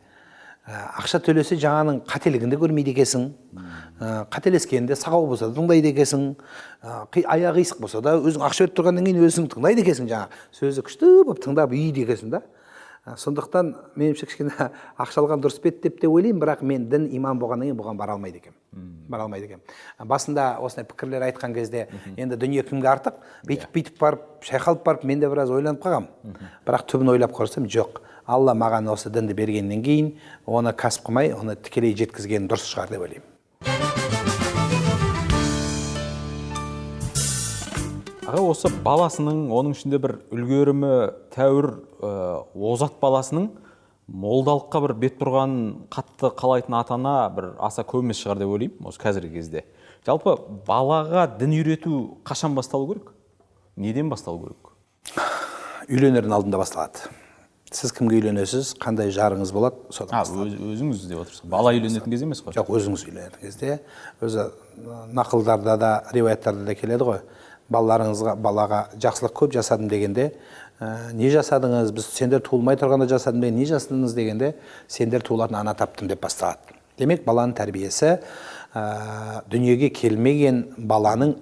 B: Ә, ақша төлесе жаңаның қателігін де көрмейді екенсің. Қателескенде сағау болса да тыңдайды екенсің аяғы қисық болса да өзің ақша беріп тұрғаннан кейін өзің тыңдайды екенсің жаңағы сөзі күшті болып тыңдап үйді екенсің да сондықтан меніңше кішкене ақша алған дұрыс па еді деп те ойлаймын бірақ мен дін имам болғаннан кейін бұған бара алмайды екенмін бара алмайды екенмін басында осындай пікірлер айтқан кезде енді дүние кімге артық бүйтіп бүйтіп барып шайқалып барып мен де біраз ойланып қалғанмын бірақ түбін ойлап көрсем жоқ алла маған осы дінді бергеннен кейін оны кәсіп қылмай оны тікелей жеткізген дұрыс шығар деп ойлаймын
A: аға осы баласының оның ішінде бір үлгерімі тәуір ә, озат баласының молдалыққа бір бет бұрғанын қатты қалайтын ата ана бір аса көп емес шығар деп ойлаймын осы қазіргі кезде. Жалпы балаға дін үйрету қашан басталу керек? Неден басталу керек?
B: Үйленердің алдында басталады. Сіз кімге үйленесіз қандай жарыңыз болады содан
A: а өз, өзіңіз деп отырсыз. Бала үйленетін кез емес қой?
B: жоқ өзіңіз үйленетін кезде. Өзі нақылдарда да риуаяттарда да келеді ғой. Балаларыңызға балаға жақсылық көп жасадым дегенде ә, не жасадыңыз? Біз сендер туылмай тұрғанда жасадым деген не жасадыңыз? дегенде сендер туылатын ана таптым деп басталады. Демек баланың тәрбиесі ә, дүниеге келмеген баланың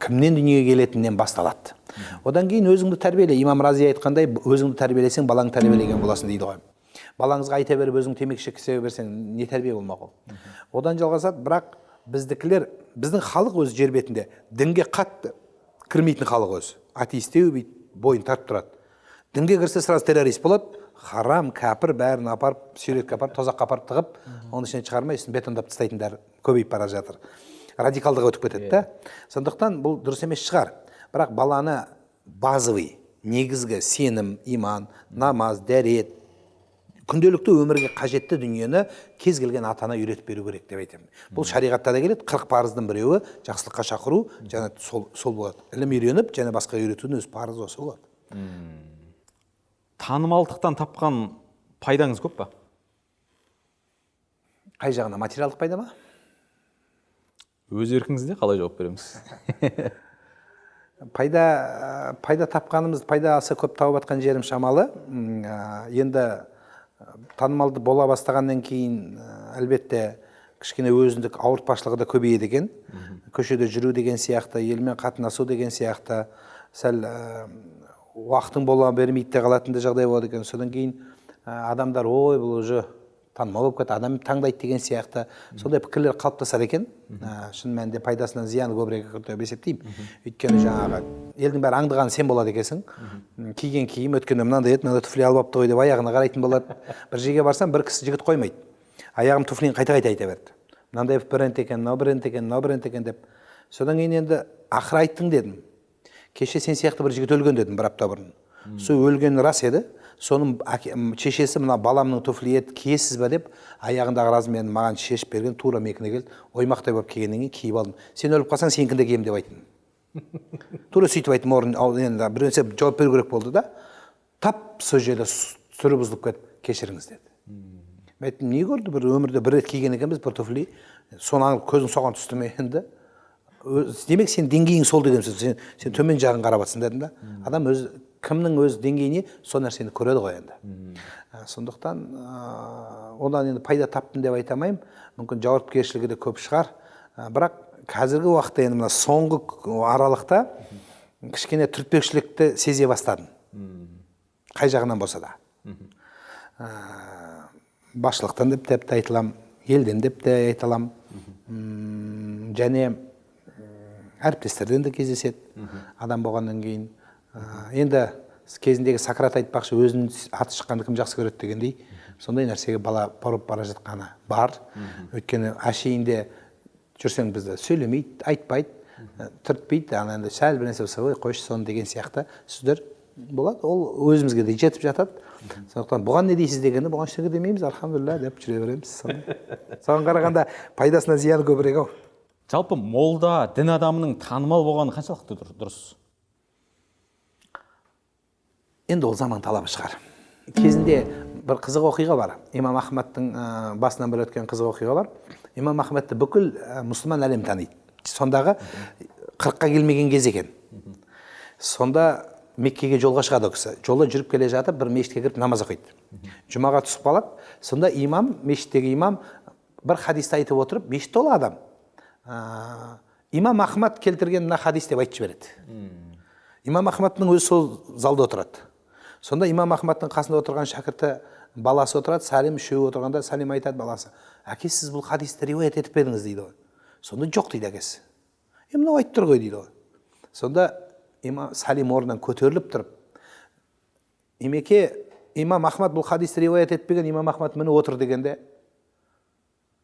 B: кімнен дүниеге келетінінен басталады одан кейін өзіңді тәрбиеле. Имам рази айтқандай өзіңді тәрбиелесең балаңды тәрбиелеген боласың дейді ғой. Балаңызға айта беріп өзің темекі шеккізе берсең не тәрбие болмақ ол? Одан жалғасады бірақ біздікілер біздің халық өзі жер бетінде дінге қатты кірмейтін халық өзі атеистеу бүйтіп бойын тартып тұрады. Дінге кірсе сразу террорист болады. Харам кәпір бәрін апарып суретке апарып тозаққа апарып тығып оның ішінен шығармай үстін бетондап тастайтындар көбейіп бара жатыр. Радикалдық өтіп кетеді да. Сондықтан бұл дұрыс емес шығар. Бірақ баланы базовый негізгі сенім иман намаз дәрет күнделікті өмірге қажетті дүниені кез келген ата ана үйретіп беру керек деп айтамын. Бұл шариғатта да келеді қырық парыздың біреуі жақсылыққа шақыру және сол, сол болады. Ілім үйреніп және басқа үйретудің өзі парызы осы болады.
A: Танымалдықтан тапқан пайдаңыз көп па?
B: Қай жағына материалдық пайда ма?
A: Өз еркіңізде қалай жауап береміз?
B: Пайда ә, пайда тапқанымыз пайда аса көп тауып жатқан жерім шамалы. Ә, енді танымалды бола бастағаннан кейін ә, әлбетте кішкене өзіндік ауыртпашылығы да көбейеді екен. Көшеде жүру деген сияқты елмен қатынасу деген сияқты сәл ә, уақытың бола бермейді де қалатын да жағдай болады екен. Содан кейін ә, адамдар ой бұл уже танымал болып кетті адам таңдайды деген сияқты. Сондай пікірлер қалыптасады екен. Ә, шын мәнінде пайдасынан зияны көбірек деп есептеймін. Өйткені жаңағы елдің бәрі аңдығаны сен болады екенсің. Киген киім өткенде мынандай еді мынандай туфли алып алыпты ғой деп аяғына қарайтын болады. бір жерге барсам бір кісі жігіт қоймайды. Аяғым туфлиін қайта қайта айта берді. Мынандай бренд екен мынау бренд екен мынау бренд екен деп. Содан кейін енді ақыры айттың дедім. Кеше сен сияқты бір жігіт өлген дедім бір апта бұрын. Сол өлгені рас еді. Соның шешесі мына баламның туфли еді киесіз ба деп аяғындағы размерін маған шешіп берген тура менікіне келді. Оймақтай болып келгеннен кейін киіп алдым. Сен өліп қалсаң сенікін де киемін деп айттым. Тура сөйтіп айттым орын енді бір нәрсе жауап беру керек болды да. Тап сол жерде түрі бұзылып кетіп кешіріңіз деді. Мен айттым не көрді бір өмірде бір рет киген екенбіз бір туфли. Соны көзің соған түсті ме енді? Демек сен деңгейің сол деген сөз сен, сен төмен жағын қарап жатрсың дедім да. Адам өз кімнің өз деңгейіне сол нәрсені көреді ғой енді. Ә, сондықтан ә, одан енді пайда таптым деп айта алмаймын. Мүмкін жауапкершілігі де көп шығар. Ә, бірақ қазіргі уақытта енді мына соңғы аралықта кішкене түртпекшілікті сезе бастадым. Қай жағынан болса да. Басшылықтан деп те айта аламын елден деп те айта аламын. Және әріптестерден де кездеседі. Адам болғаннан кейін. Енді кезіндегі сократ айтпақшы өзінің аты шыққанды кім жақсы көреді дегендей сондай нәрсеге бала бұрып бара жатқаны бар. Өйткені әшейінде жүрсең бізді сөйлемейді айтпайды түртпейді ана енді сәл бір нәрсе болса ой қойшы соны деген сияқты сөздер болады. Ол өзімізге де жетіп жатады. Сондықтан бұған не дейсіз дегенде бұған ештеңе демейміз альхамдулилля деп жүре береміз. Соған қарағанда пайдасынан зияны көбірек ау.
A: Жалпы молда дін адамының танымал болғаны қаншалықты дұр- дұрыс?
B: Енді ол заман талабы шығар кезінде бір қызық оқиға бар имам ахмадтың ә, басынан бір өткен қызық оқиға бар имам ахмадты бүкіл ә, мұсылман әлем таниды сондағы қырыққа келмеген кез екен сонда меккеге жолға шығады ол кісі жолда жүріп келе жатып бір мешітке кіріп намаз оқиды жұмаға түсіп қалады сонда имам мешіттегі имам бір хадисті айтып отырып мешіт толы адам ә, имам ахмад келтірген мына хадис деп айтып жібереді имам ахмадтың өзі сол залда отырады сонда имам ахмадтың қасында отырған шәкірті баласы отырады сәлем үшеуі отырғанда сәлем айтады баласы әке сіз бұл хадисті риуаят етіп пе едіңіз? дейді ғой. Сонда жоқ дейді әкесі. Е мынау айтып тұр ғой дейді ғой. Сонда имам сәлем орнынан көтеріліп тұрып имеке имам ахмад бұл хадисті риуаят етпеген имам ахмад міне отыр дегенде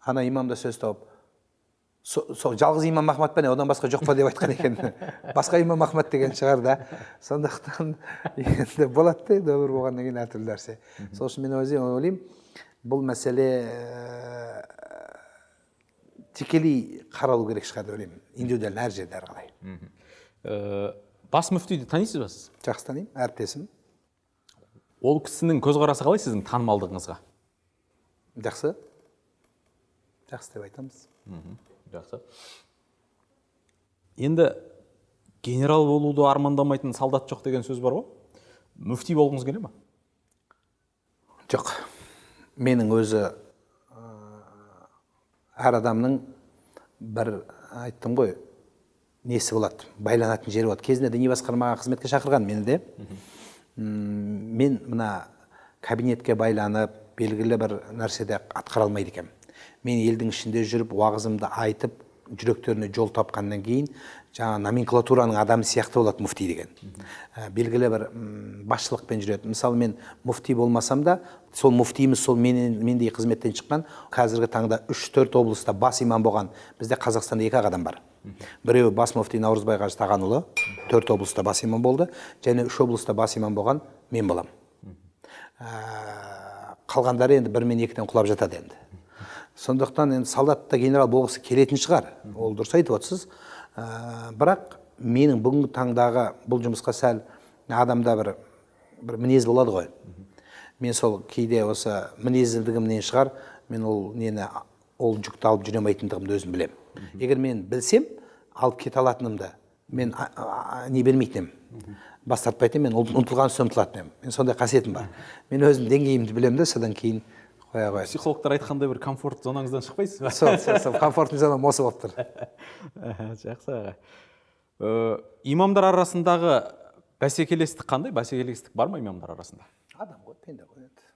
B: ана имам да сөз тауып сол жалғыз имам ахмад па не? Одан басқа жоқ па деп айтқан екен. Басқа имам ахмад деген шығар да. Сондықтан енді болады да енді өмір болғаннан кейін әртүрлі нәрсе. Сол үшін мен өзім ойлаймын бұл мәселе ә, тікелей қаралу керек шығар деп ойлаймын. Индивидуально әр жерде әр қалай
A: Ә, бас мүфтиді танисыз ба сіз?
B: Жақсы танимын әріптесім.
A: Ол кісінің көзқарасы қалай сіздің танымалдығыңызға?
B: Жақсы. Жақсы деп айтамыз.
A: Жақсы. Енді генерал болуды армандамайтын солдат жоқ деген сөз бар ғой. Мүфти болғыңыз келе ма
B: жоқ. Менің өзі әр адамның бір айттым ғой несі болады байланатын жері болады. Кезінде діни басқармаға қызметке шақырған мені де. Мен мына кабинетке байланып белгілі бір нәрседе атқара алмайды екенмін. Мен елдің ішінде жүріп уағызымды айтып жүректеріне жол тапқаннан кейін жаңа номенклатураның адамы сияқты болады муфти деген. Ә, белгілі бір басшылықпен жүреді. Мысалы мен муфти болмасам да сол муфтиіміз сол менен, мендей қызметтен шыққан қазіргі таңда үш төрт облыста бас имам болған бізде қазақстанда екі ақ адам бар. Біреуі бас муфти наурызбай қажы тағанұлы төрт облыста бас имам болды және үш облыста бас имам болған мен боламын Ә, қалғандары енді бір мен екіден құлап жатады енді. Сондықтан енді солдат та генерал болғысы келетін шығар. Ол дұрыс айтып отырсыз. Ә, бірақ менің бүгінгі таңдағы бұл жұмысқа сәл адамда бір бір мінез болады ғой. Мен сол кейде осы мінезділігімнен шығар мен ол нені ол жүкті алып жүре алмайтындығымды өзім білемін егер мен білсем алып кете алатынымды мен а- а- не бермейтін едім бас тартпайтын едім мен ұмтылған соң ұмтылатын едім мен сондай қасиетім бар. Мен өзім деңгейімді білемін да содан кейін қояйын
A: психологтар айтқандай бір комфорт зонаңыздан шықпайсыз ба?
B: Сол сол сол. Комфортный зонам осы болып тұр.
A: Жақсы аға. Э, имамдар арасындағы бәсекелестік қандай? Бәсекелестік бар ма имамдар арасында?
B: Адам ғой пенде ғой енді.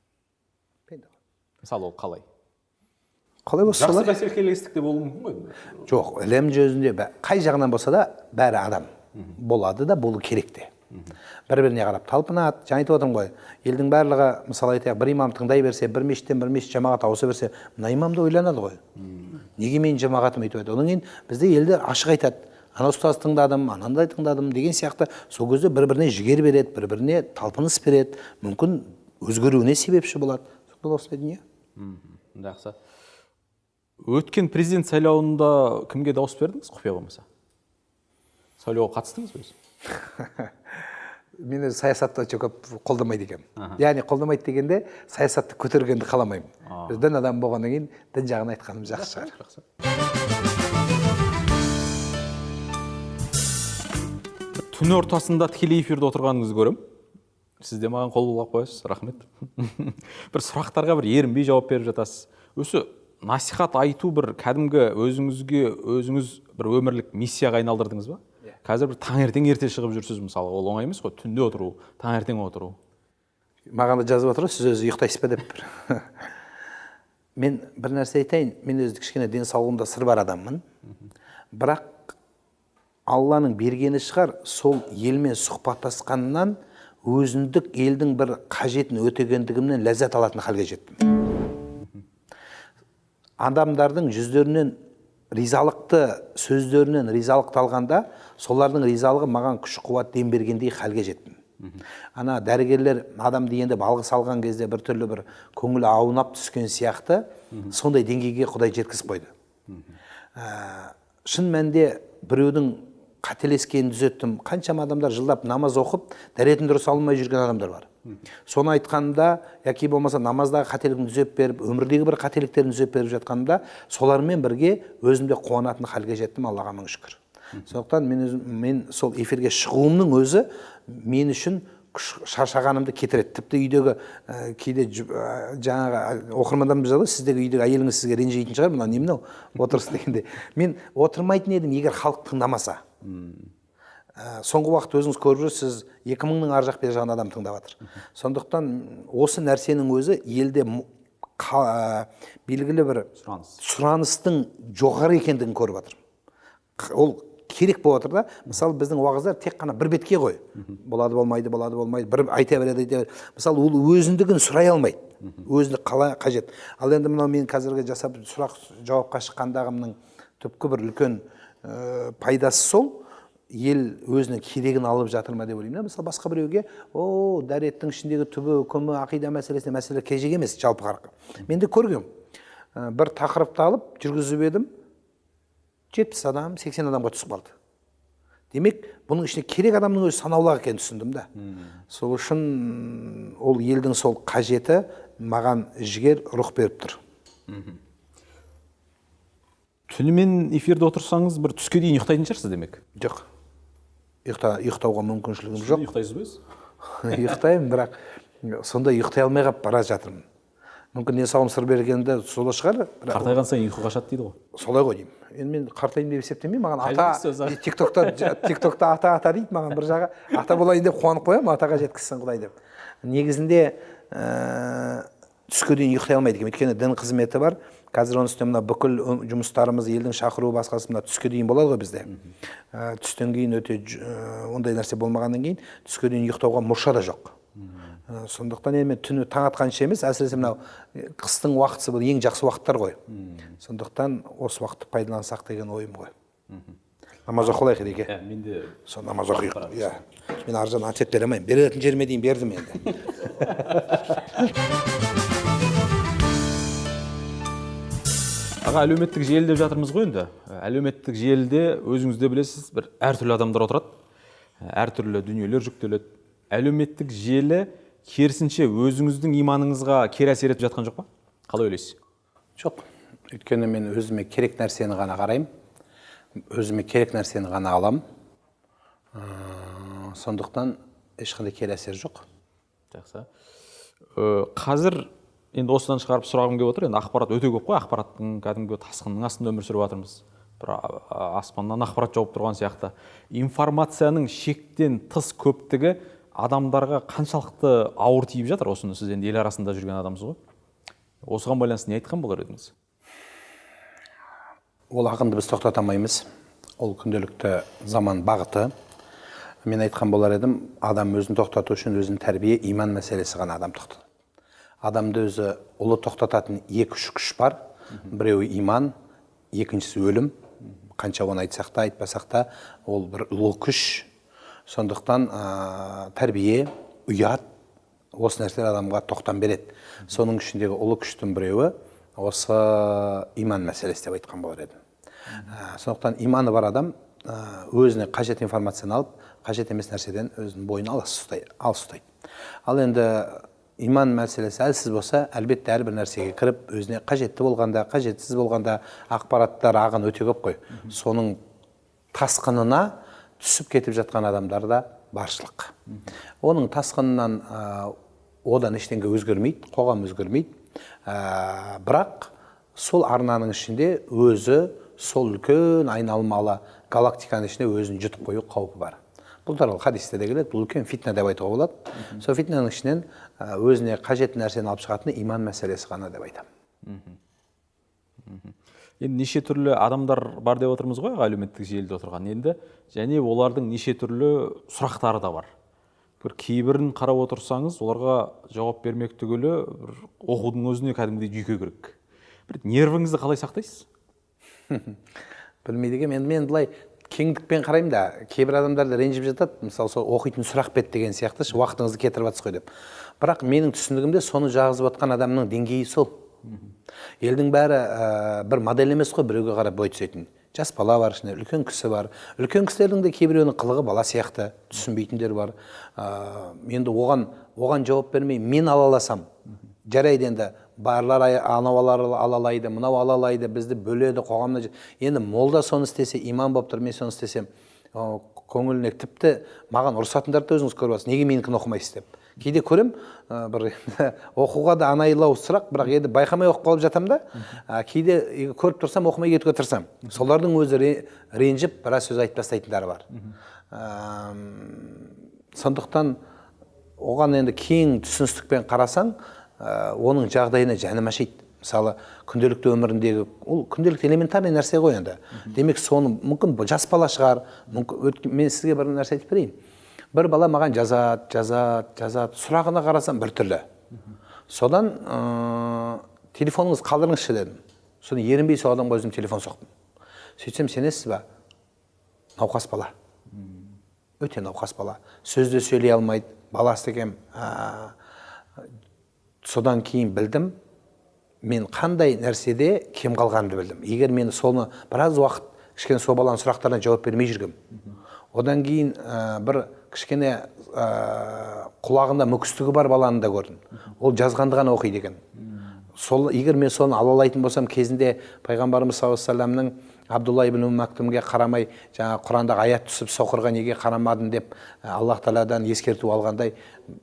B: Пенде ғой.
A: Мысалы ол қалай?
B: Қалай болса
A: жақсы бәсекелестік те болуы мүмкін ғой
B: жоқ ілім жүзінде қай жағынан болса да бәрі адам болады да болу керек те. Бір біріне қарап талпынады жаңа айтып отырмын ғой. Елдің барлығы мысалы айтайық бір имам тыңдай берсе бір мешіттен бір мешіт жамағат ауыса берсе мына имам да ойланады ғой. Неге менің жамағатым өйтіп одан кейін бізде елдер ашық айтады. Ана ұстаз тыңдадым анандай тыңдадым деген сияқты. Сол кезде бір біріне жігер береді бір біріне талпыныс береді. Мүмкін өзгеруіне себепші болады. Сол осындай дүние?
A: Жақсы. Өткен президент сайлауында кімге дауыс бердіңіз? Құпия болмаса. Сайлауға қатыстыңыз ба өзі?
B: мен өзі саясатты өте көп қолдамайды екенмін. Яғни қолдамайды дегенде саясатты көтергенді қаламаймын. Біз дін адамы болғаннан кейін дін жағын айтқаным жақсы. Шығар
A: жақсы түн ортасында тікелей эфирде отырғаныңызды көремін сіз де маған қол бұлғап қоясыз рахмет. бір сұрақтарға бір ерінбей жауап беріп жатасыз. Осы насихат айту бір кәдімгі өзіңізге өзіңіз бір өмірлік миссияға айналдырдыңыз ба? Қазір бір таңертең ерте шығып жүрсіз мысалы ол оңай емес қой түнде отыру таңертең отыру.
B: Маған да жазып отыр ғой сіз өзі ұйықтайсыз ба деп. Мен бір нәрсе айтайын мен өзі кішкене денсаулығымда сыр бар адаммын. Бірақ алланың бергені шығар сол елмен сұхбаттасқаннан өзіндік елдің бір қажетін өтегендігімнен ләззат алатын халге жеттім. Адамдардың жүздерінен ризалықты сөздерінен ризалықты алғанда солардың ризалығы маған күш қуат дем бергендей халге жеттім ана дәрігерлер адамды енді алғыс алған кезде біртүрлі бір көңілі аунап түскен сияқты сондай деңгейге құдай жеткізіп қойды. Ә, шын мәнінде біреудің қателескенін түзеттім. Қаншама адамдар жылдап намаз оқып дәретін дұрыс алмай жүрген адамдар бар. Соны айтқанымда яки болмаса намаздағы қателігін түзеп беріп өмірдегі бір қателіктерін түзеп беріп жатқанымда солармен бірге өзім де қуанатын халге жеттім аллаға мың шүкір. Сондықтан мен өзім мен сол эфирге шығуымның өзі мен үшін шаршағанымды кетіреді. Тіпті үйдегі ә, кейде ә, жаңағы оқырмандарымыз жазады сіздегі үйдегі әйеліңіз сізге ренжитін шығар мынау не мынау отырыс дегенде мен отырмайтын едім егер халық тыңдамаса ә, соңғы уақытта өзіңіз көріп жүрсіз екі мыңның ар жақ бер жағынан адам тыңдап жатыр сондықтан осы нәрсенің өзі елде қа- ә, белгілі бір
A: сұраныс.
B: сұраныстың жоғары екендігін көріп жатырмын ол керек болып жатыр да. Мысалы біздің уағыздар тек қана бір бетке ғой. Болады болмайды болады болмайды бір айта береді айта береді. Мысалы ол өзіндігін сұрай алмайды. Өзіндік қалай қажет. Ал енді мынау мен қазіргі жасап сұрақ жауапқа шыққандағымның түпкі бір үлкен ә, пайдасы сол. Ел өзінің керегін алып жатыр ма деп ойлаймын да. Мысалы басқа біреуге о дәреттің ішіндегі түбі үкімі ақида мәселесіне мәселе кежек емес жалпы қарқы мен де көргем. Ә, бір тақырыпты алып жүргізіп едім. Жетпіс адам сексен адамға түсіп қалды. Демек бұның ішінде керек адамның өзі санаулы екенін түсіндім да. Сол үшін ол елдің сол қажеті маған жігер рух беріп тұр.
A: Түнімен эфирде отырсаңыз бір түске дейін ұйықтайтын шығарсыз демек?
B: Жоқ. Ұйықта ұйықтауға мүмкіншілігім жоқ.
A: Ұйықтайсыз ба өзі
B: ұйықтаймын бірақ сондай ұйықтай алмай қалып бара жатырмын. Мүмкін денсаулығым сыр бергенде солай шығар бірақ
A: қартайған сайын ұйқы қашады дейді ғой.
B: Солай ғой деймін. Енді мен қартаймын деп есептемеймін маған ата тик токта тик токта ата ата дейді маған бір жағы ата болайын деп қуанып қоямын атаға жеткізсін құдай деп. Негізінде ә, түске дейін ұйықтай алмайды екенмін өйткені дін қызметі бар. Қазір оның үстіне мына бүкіл жұмыстарымыз елдің шақыруы басқасы мына түске дейін болады ғой бізде. Ә, түстен кейін өте ә, ондай нәрсе болмағаннан кейін түске дейін ұйықтауға мұрша да жоқ. Ә, сондықтан енді мен түні таң атқанша емес әсіресе мынау қыстың уақытысы бұл ең жақсы уақыттар ғой. Сондықтан осы уақытты пайдалансақ деген ойым ғой. Намаз оқылайық ереке.
A: Иә мен де
B: сол намаз оқиық. иә. Мен ар жағынан ответ бере алмаймын беретін жеріме дейін бердім енді.
A: аға әлеуметтік желі деп жатырмыз ғой енді. Әлеуметтік желіде өзіңіз де білесіз бір әртүрлі адамдар отырады. Әртүрлі дүниелер жүктеледі. Әлеуметтік желі керісінше өзіңіздің иманыңызға кері әсер етіп жатқан жоқ па? Қалай ойлайсыз?
B: Жоқ. Өйткені мен өзіме керек нәрсені ғана қараймын. Өзіме керек нәрсені ғана аламын. Ә, сондықтан ешқандай кері әсер жоқ.
A: Жақсы. Қазір енді осыдан шығарып сұрағым келіп отыр. Енді ақпарат өте көп қой. Ақпараттың кәдімгі тасқынның астында өмір сүріп жатырмыз. Бір аспаннан ақпарат жауып тұрған сияқты. Информацияның шектен тыс көптігі адамдарға қаншалықты ауыр тиіп жатыр? Осыны сіз енді ел арасында жүрген адамсыз ғой. Осыған байланысты не айтқан болар едіңіз?
B: Ол ағынды біз тоқтата алмаймыз. Ол күнделікті заман бағыты. Мен айтқан болар едім адам өзін тоқтату үшін өзінің тәрбие иман мәселесі ғана адам тоқтатады. Адамды өзі ұлы тоқтататын екі үш күш бар. Біреуі иман екіншісі өлім. Қанша оны айтсақ та айтпасақ та ол бір ұлы күш. Сондықтан ә, тәрбие ұят осы нәрселер адамға тоқтам береді. Соның ішіндегі ұлы күштің біреуі осы иман мәселесі деп айтқан болар едім Ә, сондықтан иманы бар адам өзіне қажет информацияны алып қажет емес нәрседен өзінің бойын алыс ұстайды. Ал енді иман мәселесі әлсіз болса әлбетте әрбір нәрсеге кіріп өзіне қажетті болғанда қажетсіз болғанда ақпараттар ағын өте көп қой. Соның тасқынына түсіп кетіп жатқан адамдар да баршылық. Оның тасқынынан ә, одан ештеңе өзгермейді қоғам өзгермейді. Ә, бірақ сол арнаның ішінде өзі сол үлкен айналмалы галактиканың ішінде өзін жұтып қою қаупі бар. Бұл туралы хадисте де келеді бұл үлкен фитна деп айтуға болады. Сол фитнаның ішінен өзіне қажетті нәрсені алып шығатыны иман мәселесі ғана деп айтамын
A: енді неше түрлі адамдар бар деп отырмыз ғой әлеуметтік желіде отырған енді. Және олардың неше түрлі сұрақтары да бар. Бір кейбірін қарап отырсаңыз оларға жауап бермек түгілі бір оқудың өзіне кәдімгідей жүйке керек. Бір нервіңізді қалай сақтайсыз?
B: Білмейді екенмін. Енді мен былай кеңдікпен қараймын да кейбір адамдар да ренжіп жатады. Мысалы сол оқитын сұрақ бет деген сияқты ше уақытыңызды кетіріп жатсыз ғой деп. Бірақ менің түсінігімде соны жазып жатқан адамның деңгейі сол. Елдің бәрі ә, бір модель емес қой біреуге қарап бой түзейтін жас бала бар ішінде үлкен кісі бар. Үлкен кісілердің де кейбіреуінің қылығы бала сияқты түсінбейтіндер бар. Ә, енді оған оған жауап бермей мен ала аласам жарайды енді барлар анау ала- алалайды мынау алалайды бізді бөледі қоғамда енді молда соны істесе имам болып тұр мен соны істесем көңіліне тіпті маған ұрысатындарды да өзіңіз көріп жатсыз неге менікін оқымайсыз деп. Кейде көремін ә, бір оқуға да анайылау сұрақ бірақ енді байқамай оқып қалып жатамын да. Кейде көріп тұрсам оқымай кетуге тырысамын. Солардың өзі ре- ренжіп біраз сөз айтып тастайтындары бар. Сондықтан оған енді кең түсіністікпен қарасаң ә, оның жағдайына жаным ашиды. Мысалы күнделікті өміріндегі ол күнделікті элементарный нәрсе ғой енді. Демек соны мүмкін жас бала шығар мүмкін өткен- мен сізге бір нәрсе айтып берейін. Бір бала маған жазады жазады жазады сұрағына қарасам біртүрлі содан ә, телефоныңызды қалдырыңызшы дедім. Содан ерінбей сол адамға өзім телефон соқтым. Сөйтсем сенесіз ба? Науқас бала. Өте науқас бала. Сөз де сөйлей алмайды. Баласы екен ә, содан кейін білдім мен қандай нәрседе кем қалғанымды білдім. Егер мен соны біраз уақыт кішкене сол баланың сұрақтарына жауап бермей жүргем одан кейін ә, бір кішкене ә, құлағында мүкістігі бар баланы да көрдім. Ол жазғанды ғана оқиды екен. Сол егер мен соны ала алайтын болсам кезінде пайғамбарымыз саллаллаху алейхи абдулла ибн Ум мактумге қарамай жаңағы құрандағы аят түсіп соқырға неге қарамадың деп аллах тағаладан ескерту алғандай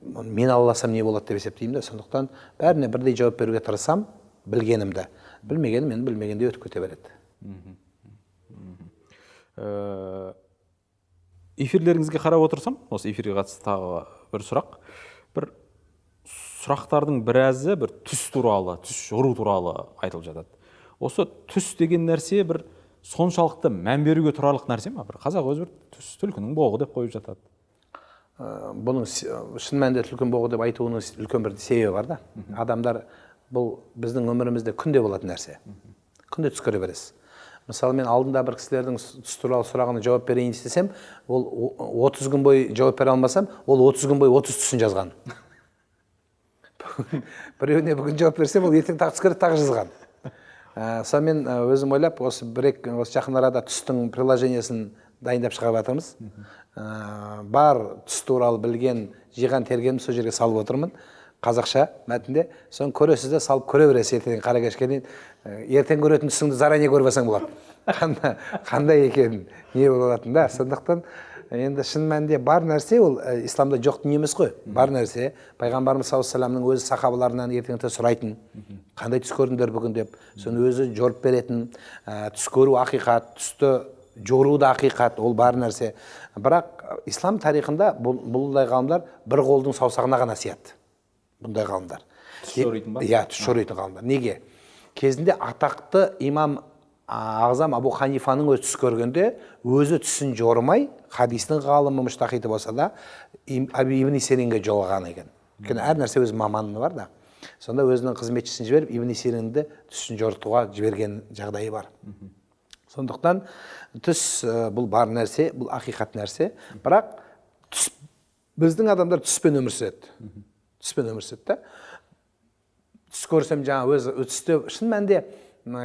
B: мен ала алсам не болады деп есептеймін да сондықтан бәріне бірдей жауап беруге тырысамын білгенімді білмегенім енді білмегенде өтіп кете береді.
A: Э, эфирлеріңізге қарап отырсам осы эфирге қатысты тағы бір сұрақ. Бір сұрақтардың біразы бір түс туралы түс жору туралы айтылып жатады. Осы түс деген нәрсе бір соншалықты мән беруге тұрарлық нәрсе ма бір қазақ өзі бір түс түлкінің боғы деп қойып жатады.
B: Ә, бұның шын мәнінде түлкін боғы деп айтуының үлкен бір себебі бар да. Адамдар бұл біздің өмірімізде күнде болатын нәрсе. Күнде түс көре бересіз мысалы мен алдында бір кісілердің түс туралы сұрағына жауап берейін істесем ол о- 30 күн бойы жауап бере алмасам ол 30 күн бойы 30 түсін жазған. Біреуіне бүгін жауап берсем ол ертең тағы түс көреді тағы жазған. Ә, сонымен ә, өзім ойлап осы бір екі осы жақын арада түстің приложениесін дайындап шығарып жатырмыз. Ә, бар түс туралы білген жиған тергенімді сол жерге салып отырмын қазақша мәтінде. Соны көресіз де салып көре бересіз ертең қара кешке дейін ертең көретін түсіңді заранее көріп алсаң болады. Қандай екенін не болатынын да. Сондықтан енді шын мәнінде бар нәрсе ол ә, исламда жоқ дүние емес қой. Бар нәрсе пайғамбарымыз саллаллаху алейхи өзі сахабаларынан ертеңте сұрайтын. Қандай түс көрдіңдер бүгін деп. Соны өзі жорып беретін ә, түс көру ақиқат түсті жору да ақиқат ол бар нәрсе. Бірақ ислам тарихында бұл, бұндай ғалымдар бір қолдың саусағына ғана сияды. Бұндай ғалымдар.
A: Түс жоритын ба?
B: иә түс жоритын ғалымдар. Неге? Кезінде атақты имам ағзам абу ханифаның өзі түс көргенде өзі түсін жормай хадистің ғалымы мұштахиты болса да ибн сиринге жолаған екен. Өйткені әр нәрсе өз маманы бар да. Сонда өзінің қызметшісін жіберіп ибн сиринді түсін жорытуға жіберген жағдайы бар. Сондықтан түс ә, бұл бар нәрсе бұл ақиқат нәрсе. Бірақ түс біздің адамдар түспен өмір сүреді түспен өмір сүреді да түс көрсем жаңа өзі түсте шын мәнінде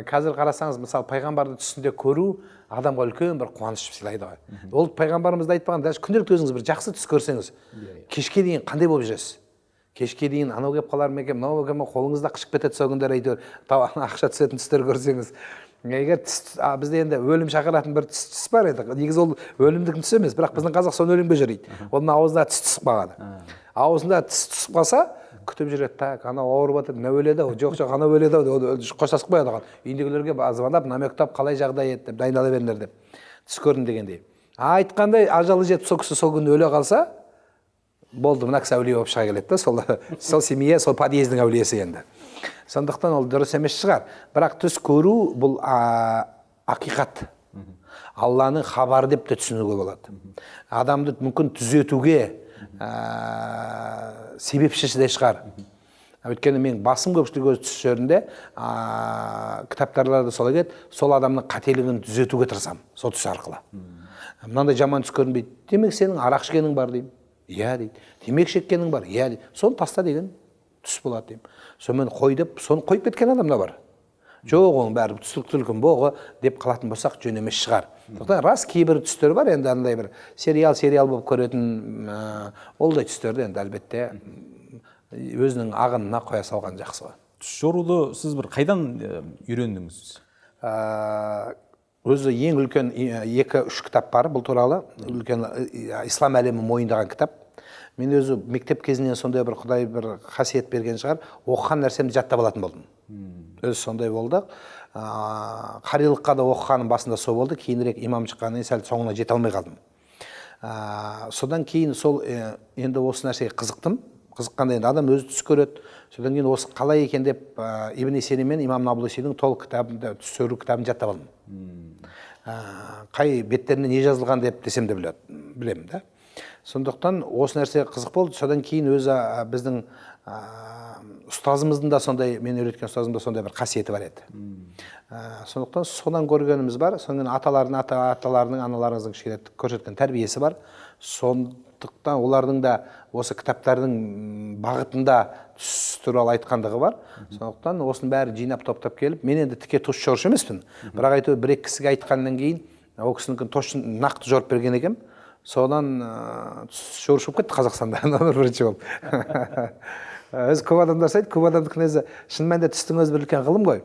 B: қазір қарасаңыз мысалы пайғамбарды түсінде көру адамға үлкен бір қуаныш сыйлайды ғой. Ол пайғамбарымыз да айтпаған даже күнделікті өзіңіз бір жақсы түс көрсеңіз кешке дейін қандай болып жүресіз? Кешке дейін анау келіп қалар ма екен мынау келіп ма қолыңыз да қышып кетеді сол күндері әйтеуір ақша түсетін түстер көрсеңіз. Егер түс а, бізде енді өлім шақыратын бір түс, түс бар еді. Негізі ол өлімдік түс емес бірақ біздің қазақ соны өлімге жориды оның аузына түс түсіп қалады. Аузында түс түсіп қалса күтіп жүреді так анау ауырып жатыр мынау өледі ау? Жоқ жоқ анау өледі ау қоштасып қояды оған. Үйіндегілерге звондап намектап қалай жағдай еді деп дайындала беріңдер деп. Түс көрдім дегендей. Айтқандай ажалы жетіп сол кісі сол күні өле қалса болды мына кісі әулие болып шыға келеді да сол сол семья сол подъездің әулиесі енді. Сондықтан ол дұрыс емес шығар. Бірақ түс көру бұл а, ақиқат. Алланың хабары деп те түсінуге болады. Адамды мүмкін түзетуге ә, себепшісі де шығар. Өйткені мен басым көпшілік өз түс жерінде ә, кітаптарларда солай келеді сол адамның қателігін түзетуге тырысамын сол түс арқылы. Мынандай жаман түс көрінбейді. Демек сенің арақ ішкенің бар деймін. Иә дейді. Темекі шеккенің бар. Иә дейді. Соны таста деген түс болады деймін. Сонымен қой деп соны қойып кеткен адам да бар. Жоқ оның бәрі түлкін боғы деп қалатын болсақ жөн емес шығар. Сондықтан рас кейбір түстер бар енді андай бір сериал сериал болып көретін ә, ондай түстерді енді әлбетте өзінің ағынына қоя салған жақсы ғой
A: түс жоруды сіз бір қайдан үйрендіңіз
B: ә, өзі ең үлкен екі үш кітап бар бұл туралы үлкен ислам әлемі мойындаған кітап мен өзі мектеп кезінен сондай бір құдай бір қасиет берген шығар оқыған нәрсемді жаттап алатын болдым өзі сондай болды ә, қарилыққа да оқығаным басында сол болды. Кейінірек имам шыққаннан кейін сәл соңына жете алмай қалдым. Ә, содан кейін сол ә, енді осы нәрсеге қызықтым. Қызыққанда енді адам өзі түс көреді. Содан кейін осы қалай екен деп ә, ибн сирин мен имам наблусидің толық кітабын түс көру кітабын жаттап алдым. Ә, қай беттерінде не жазылған деп десем де білемін да. Сондықтан осы нәрсе қызық болды. Содан кейін өзі ә, біздің ә, ұстазымыздың да сондай мен үйреткен ұстазымда сондай бір қасиеті бар еді. Ә, сондықтан содан көргеніміз бар содан аталардың ата аталарының аналарыңыздың кішкене көрсеткен тәрбиесі бар. Сондықтан олардың да осы кітаптардың бағытында түс туралы айтқандығы бар. Сондықтан осының бәрі жинап топтап келіп мен енді тіке түс жорушы емеспін. Бірақ әйтеуір бір екі кісіге айтқаннан кейін ол кісінікін точно нақты жорып берген екенмін. Содан түс жорушы болып кетті қазақстанда. Бірінші болып. өзі көп адамдар сұрайды көп адамдікін өзі шын мәнінде түстің өзі бір үлкен ғылым ғой.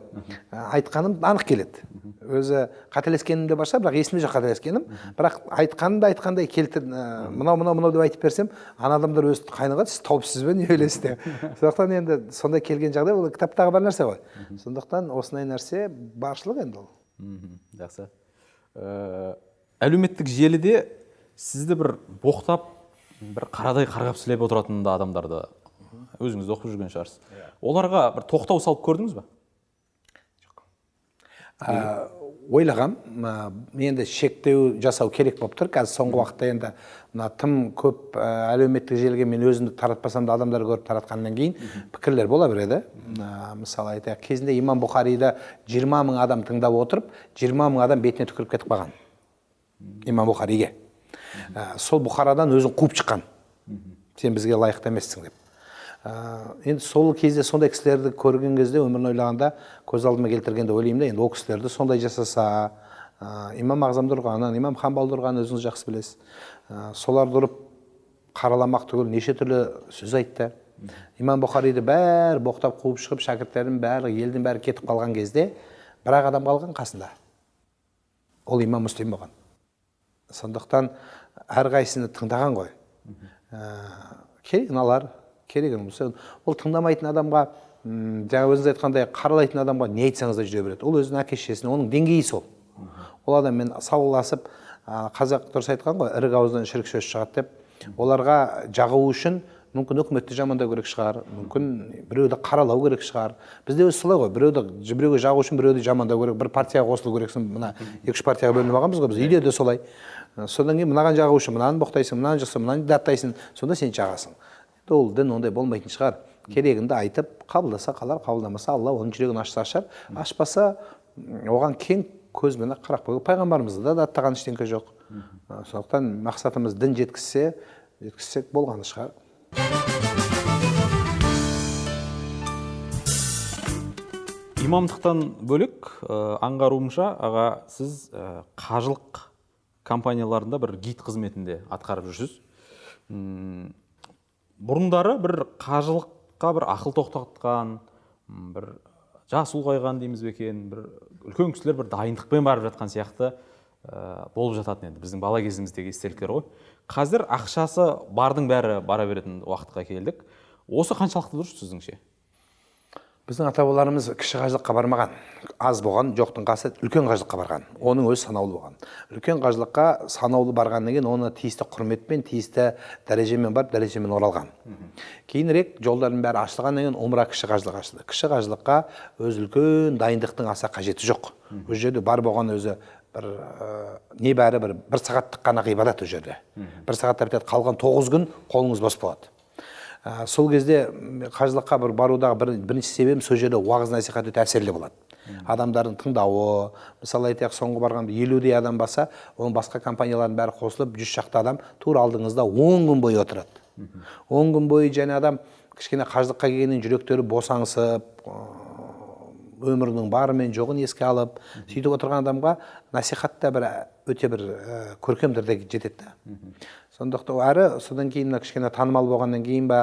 B: Ә, айтқаным анық келеді. Өзі қателескенім де бар шығар бірақ есімде жоқ қателескенім. Бірақ айтқанымды айтқандай келтір ә, мынау мынау мынау деп айтып берсем ана адамдар өзі қайнаға сіз тауыпсыз ба не ойлайсыз деп. Сондықтан енді сондай келген жағдай ол кітаптағы бар нәрсе ғой. Сондықтан осындай нәрсе баршылық енді ол.
A: Жақсы. Э, әлеуметтік желіде сізді бір боқтап бір қарадай қарғап сілеп отыратын да адамдарды өзіңіз де оқып жүрген шығарсыз. Оларға бір тоқтау салып көрдіңіз ба?
B: Ә, ойлағам ә, енді шектеу жасау керек болып тұр. Қазір соңғы уақытта енді мына тым көп ә, әлеуметтік желіге мен өзімді таратпасам да адамдар көріп таратқаннан кейін пікірлер бола береді ә, мысалы айтайық кезінде имам бұхариді жиырма мың адам тыңдап отырып жиырма мың адам бетіне түкіріп кетіп қалған. Имам бұхариге ә, сол бұхарадан өзін қуып шыққан. Сен бізге лайықты емессің деп. Енді сол кезде сондай кісілерді көрген кезде өмірін ойлағанда көз алдыма келтіргенде ойлаймын да енді ол кісілерді сондай жасаса ә, имам ағзам тұрғанын имам хамбал тұрғанын өзіңіз жақсы білесіз ә, соларды ұрып қараламақ түгіл неше түрлі сөз айтты имам бұхариді бәрі боқтап қуып шығып шәкірттерінің бәрі елдің бәрі кетіп қалған кезде бір ақ адам қалған қасында ол имам мүслим болған сондықтан әрқайсыны тыңдаған ғой ә, керегін алар керегін болса ол тыңдамайтын адамға жаңа өзіңіз айтқандай қаралайтын адамға не айтсаңыз да жүре береді. Ол өзінің әке шешесіне оның деңгейі сол. Ол адаммен сауласып қазақ дұрыс айтқан ғой ірік ауыздан шірік сөз шығады деп. Оларға жағу үшін мүмкін үкіметті жамандау керек шығар мүмкін біреуді қаралау керек шығар. Бізде өзі солай ғой біреуді біреуге жағу үшін біреуді жамандау керек бір партияға қосылу керексің мына екі үш партияға бөлініп алғанбыз ғой біз үйде де солай. Содан кейін мынаған жағу үшін мынаны боқтайсың мынаны жықсың мынаны даттайсың сонда сен жағасың. Ол дін ондай болмайтын шығар керегіңді айтып қабылдаса қалар қабылдамаса алла оның жүрегін ашса ашар ашпаса оған кең көзбен қарап қою пайғамбарымызды да даттаған ештеңке жоқ сондықтан мақсатымыз дін жеткізсе жеткізсек болғаны шығар
A: имамдықтан бөлек ә, аңғаруымша аға сіз ә, қажылық компанияларында бір гид қызметінде атқарып жүрсіз бұрындары бір қажылыққа бір ақыл тоқтатқан бір жас ұлғайған дейміз бе екен бір үлкен кісілер бір дайындықпен барып жатқан сияқты ә, болып жататын енді біздің бала кезіміздегі естеліктер ғой. Қазір ақшасы бардың бәрі бара беретін уақытқа келдік. Осы қаншалықты дұрыс сіздіңше
B: біздің ата бабаларымыз кіші қажылыққа бармаған аз болған жоқтың қасы үлкен қажылыққа барған. Оның өзі санаулы болған. Үлкен қажылыққа санаулы барғаннан кейін оны тиісті құрметпен тиісті дәрежемен барып дәрежемен оралған. Кейінірек жолдардың бәрі ашылғаннан кейін умра кіші қажылық ашылды. Кіші қажылыққа өзі үлкен дайындықтың аса қажеті жоқ. Ол жерде бар болған өзі бір ә, небәрі бір бір сағаттық қана ғибадат ол жерде. Бір сағатта бітеді қалған тоғыз күн қолыңыз бос болады. Ә, сол кезде қажылыққа бір барудағы бір, бірінші себебім сол жерде уағыз насихат өте әсерлі болады адамдардың тыңдауы мысалы айтайық соңғы барғанда елудей адам баса оның басқа компаниялардың бәрі қосылып жүз шақты адам тура алдыңызда он күн бойы отырады. Он күн бойы және адам кішкене қажылыққа келгеннен жүректері босаңсып өмірінің бары мен жоғын еске алып сөйтіп отырған адамға насихат та бір өте бір ә, көркем түрде жетеді да сондықтан әрі содан кейін мына кішкене танымал болғаннан кейін ба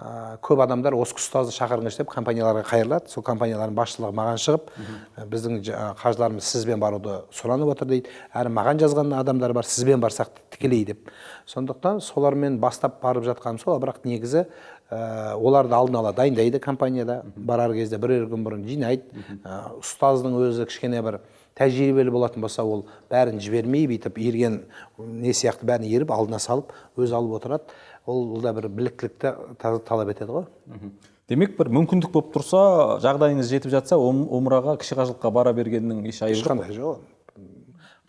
B: ә, көп адамдар осы ұстазды шақырыңызшы деп компанияларға қайырылады сол компаниялардың басшылығы маған шығып ә, біздің қажыларымыз сізбен баруды сұранып отыр дейді. Әрі маған жазған адамдар бар сізбен барсақ тікелей деп. Сондықтан солармен бастап барып жатқаным сол бірақ негізі ә, оларды алдын ала дайындайды компанияда. Барар кезде бірер күн бұрын жинайды. Ә, ұстаздың өзі кішкене бір тәжірибелі болатын болса ол бәрін жібермей бүйтіп ерген не сияқты бәрін еріп алдына салып өзі алып отырады. Ол, да бір біліктілікті та- талап етеді ғой.
A: Демек бір мүмкіндік болып тұрса жағдайыңыз жетіп жатса ом- умраға кіші қажылыққа бара бергеннің еш айыбы жоқ
B: ешқандай жоқ.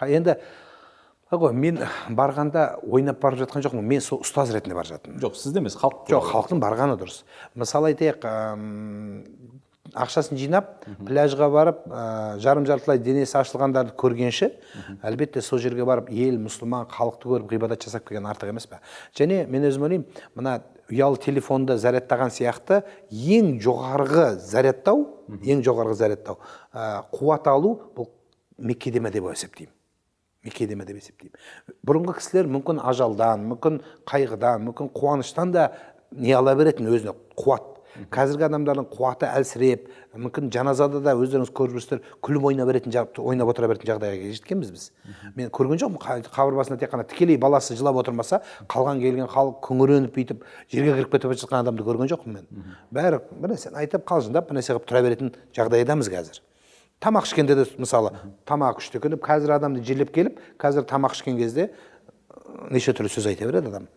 B: Енді ғой мен барғанда ойнап барып жатқан жоқпын мен сол ұстаз ретінде бара жатырмын.
A: Жоқ сізде емес халық
B: жоқ халықтың барғаны дұрыс. Мысалы айтайық ақшасын жинап пляжға барып ә, жарым жартылай денесі ашылғандарды көргенше әлбетте сол жерге барып ел мұсылман халықты көріп ғибадат жасап келген артық емес пе? Және мен өзім ойлаймын мына ұялы телефонды зарядтаған сияқты ең жоғарғы зарядтау ең жоғарғы зарядтау. Ә, қуат алу бұл меккеде ме деп есептеймін. Меккеде ме деп есептеймін. Бұрынғы кісілер мүмкін ажалдан мүмкін қайғыдан мүмкін қуаныштан да не ала беретін өзіне қуат қазіргі адамдардың қуаты әлсіреп мүмкін жаназада да өздеріңіз көріп жүрсіздер күліп ойнап беретін ойнап отыра беретін жағдайға жеткенбіз біз. Мен көрген жоқпын қа- қабір басында тек қана тікелей баласы жылап отырмаса қалған келген халық күңіреніп бүйтіп жерге кіріп кетіп жатқан адамды көрген жоқпын мен. Бәрі бір нәрсені айтып қалжыңдап бір нәрсе қылып тұра беретін жағдайдамыз қазір. Тамақ ішкенде де мысалы тамақ ішті күніп қазір адамды жерлеп келіп қазір тамақ ішкен кезде неше түрлі сөз айта береді адам.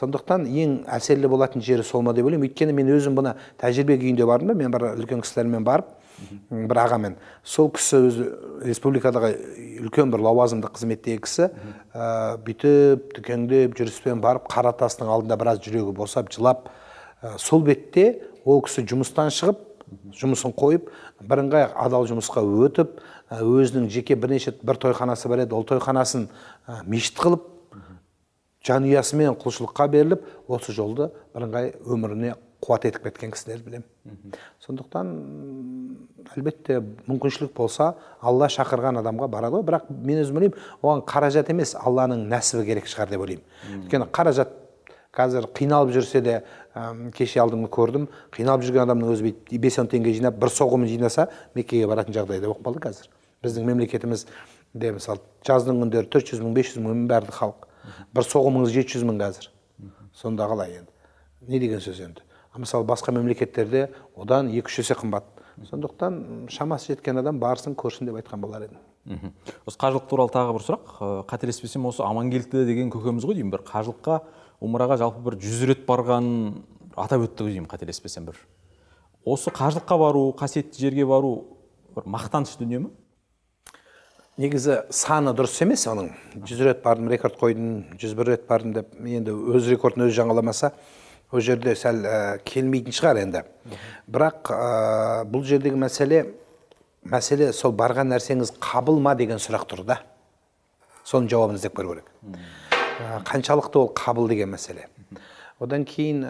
B: Сондықтан ең әсерлі болатын жері сол ма деп ойлаймын. Өйткені мен өзім бұны тәжірибе күйінде бардым да мен бір үлкен кісілермен барып бір ағамен. Сол кісі өзі республикадағы үлкен бір лауазымды қызметтегі кісі ә, бүйтіп дүкеңдеп жүріспен барып қара тастың алдында біраз жүрегі босап жылап ә, сол бетте ол кісі жұмыстан шығып жұмысын қойып бірыңғай адал жұмысқа өтіп өзінің жеке бірнеше бір тойханасы бар еді. Ол тойханасын мешіт қылып жанұясымен құлшылыққа беріліп осы жолды бірыңғай өміріне қуат етіп кеткен кісілерді білемін. Сондықтан әлбетте мүмкіншілік болса алла шақырған адамға барады ғой. Бірақ мен өзім ойлаймын оған қаражат емес алланың нәсібі керек шығар деп ойлаймын. Өйткені қаражат қазір қиналып жүрсе де әм, кеше алдыңғы көрдім қиналып жүрген адамның өзі бүйтіп бес он теңге жинап бір соғымын жинаса меккеге баратын жағдай да болып қалды қазір. Біздің мемлекетімізде мысалы жаздың күндері төрт жүз мың бес жүз мың бәрі халық. Бір соғымыңыз жеті жүз мың қазір сонда қалай енді не деген сөз енді мысалы басқа мемлекеттерде одан екі үш есе қымбат сондықтан шамасы жеткен адам барсын көрсін деп айтқан болар едім
A: осы қажылық туралы тағы бір сұрақ. Э, қателеспесем осы амангелді деген көкеміз ғой деймін. Бір қажылыққа умраға жалпы бір жүз рет барғанын атап өтті ғой деймін қателеспесем бір. Осы қажылыққа бару қасиетті жерге бару бір мақтаныш дүние ме?
B: Негізі саны дұрыс емес оның. жүз рет бардым рекорд қойдым жүз бір рет бардым деп енді өз рекордын өзі жаңаламаса ол жерде сәл ә, келмейтін шығар енді. Бірақ ә, бұл жердегі мәселе мәселе сол барған нәрсеңіз қабыл ма деген сұрақ тұр да. Соның жауабын іздеп көру керек. Ә, қаншалықты ол қабыл деген мәселе. Одан кейін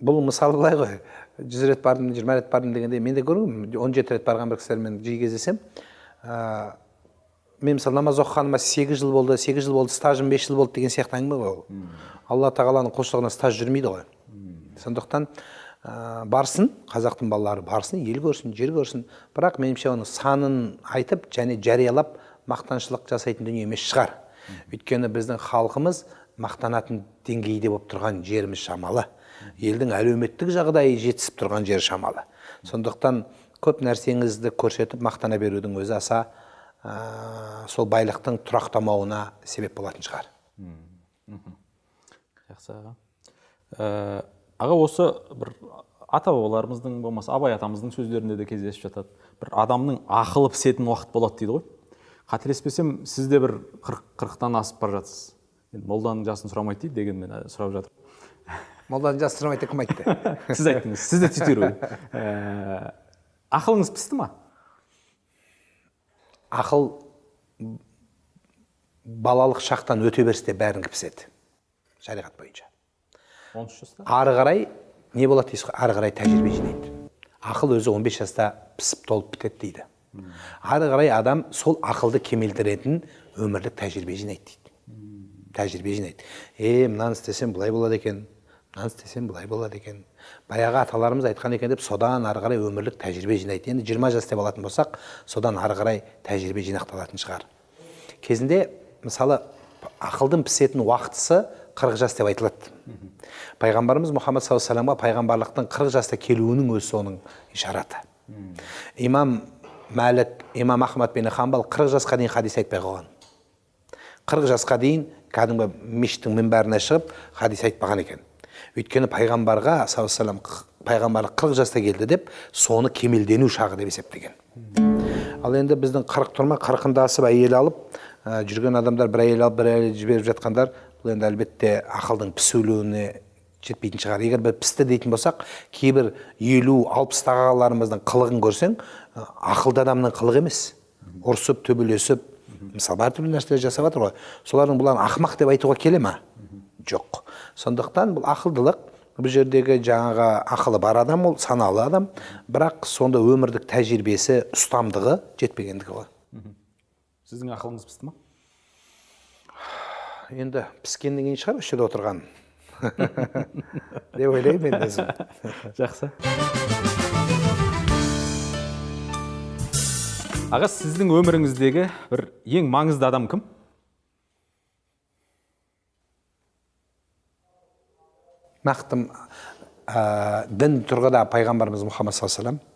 B: бұл мысалы былай ғой. Жүз рет бардым жиырма рет бардым дегенде мен де көргенмін он жеті рет барған бір кісілермен жиі кездесемін ә, мен мысалы намаз оқығаныма сегіз жыл болды сегіз жыл болды стажым бес жыл болды деген сияқты әңгіме ғой ол. Алла тағаланың құлшылығына стаж жүрмейді ғой. Сондықтан ә, барсын қазақтың балалары барсын ел көрсін жер көрсін. Бірақ меніңше оның санын айтып және жариялап мақтаншылық жасайтын дүние емес шығар. Өйткені біздің халқымыз мақтанатын деңгейде болып тұрған жеріміз шамалы. Елдің әлеуметтік жағдайы жетісіп тұрған жері шамалы. Сондықтан көп нәрсеңізді көрсетіп мақтана берудің өзі аса ә, сол байлықтың тұрақтамауына себеп болатын шығар.
A: Жақсы аға. Э, аға осы бір ата бабаларымыздың болмаса абай атамыздың сөздерінде де кездесіп жатады. Бір адамның ақылы пісетін уақыт болады дейді ғой. Қателеспесем сіз де бір қырық қырықтан асып бара жатсыз енді молданың жасын сұрамайды дейді дегенмен ә, сұрап жатыр
B: молданың жасы сұрамайды деп кім айтты?
A: Сіз айттыңыз. Сіз де цитирую ақылыңыз пісті ма?
B: Ақыл балалық шақтан өте берісте бәрінікі піседі шариғат бойынша.
A: он үш жаста?
B: Ары қарай не болады дейсіз ғой ары қарай тәжірибе жинайды. Ақыл өзі 15 жаста пісіп толып бітеді дейді. Ары қарай адам сол ақылды кемелдіретін өмірлік тәжірибе жинайды дейді. Тәжірибе жинайды. Е мынаны істесем былай болады екен мынаны істесем былай болады екен. Баяғы аталарымыз айтқан екен деп содан ары қарай өмірлік тәжірибе жинайды. Енді 20 жас деп алатын болсақ содан ары қарай тәжірибе жинақталатын шығар. Кезінде мысалы ақылдың пісетін уақытысы 40 жас деп айтылады. Пайғамбарымыз мұхаммад саллаллаху алейхи вассаламға пайғамбарлықтың 40 жаста келуінің өзі соның ишараты. Имам мәлік имам ахмад бен хамбал 40 жасқа дейін хадис айтпай қойған 40 жасқа дейін кәдімгі мешіттің мінбәріне шығып хадис айтпаған екен. Өйткені пайғамбарға саллаллаху пайғамбарлық 40 жаста келді деп соны кемелдену шағы деп есептеген. Ал енді біздің қырық тұрма қырқында асып әйел алып ә, жүрген адамдар бір әйел алып бір әйел жіберіп жатқандар бұл енді әлбетте ақылдың пісуіне жетпейтін шығар. Егер бір пісті дейтін болсақ кейбір елу алпыстағы ағаларымыздың қылығын көрсең ә, ақылды адамның қылығы емес. Ұрысып төбелесіп мысалы әртүрлі нәрселер жасап жатыр ғой. Солардың бұлар ақымақ деп айтуға келе ма жоқ. Сондықтан бұл ақылдылық бұл жердегі жаңағы ақылы бар адам ол саналы адам. Бірақ сонда өмірлік тәжірибесі ұстамдығы жетпегендігі ғой.
A: Сіздің ақылыңыз пісті ма?
B: Енді піскеннен кейін шығар осы жерде отырған. Деп ойлаймын енді өзім.
A: Жақсы. Аға сіздің өміріңіздегі бір ең маңызды адам кім?
B: Нақты ә, дін тұрғыда пайғамбарымыз мұхаммад саллаллаху алейхи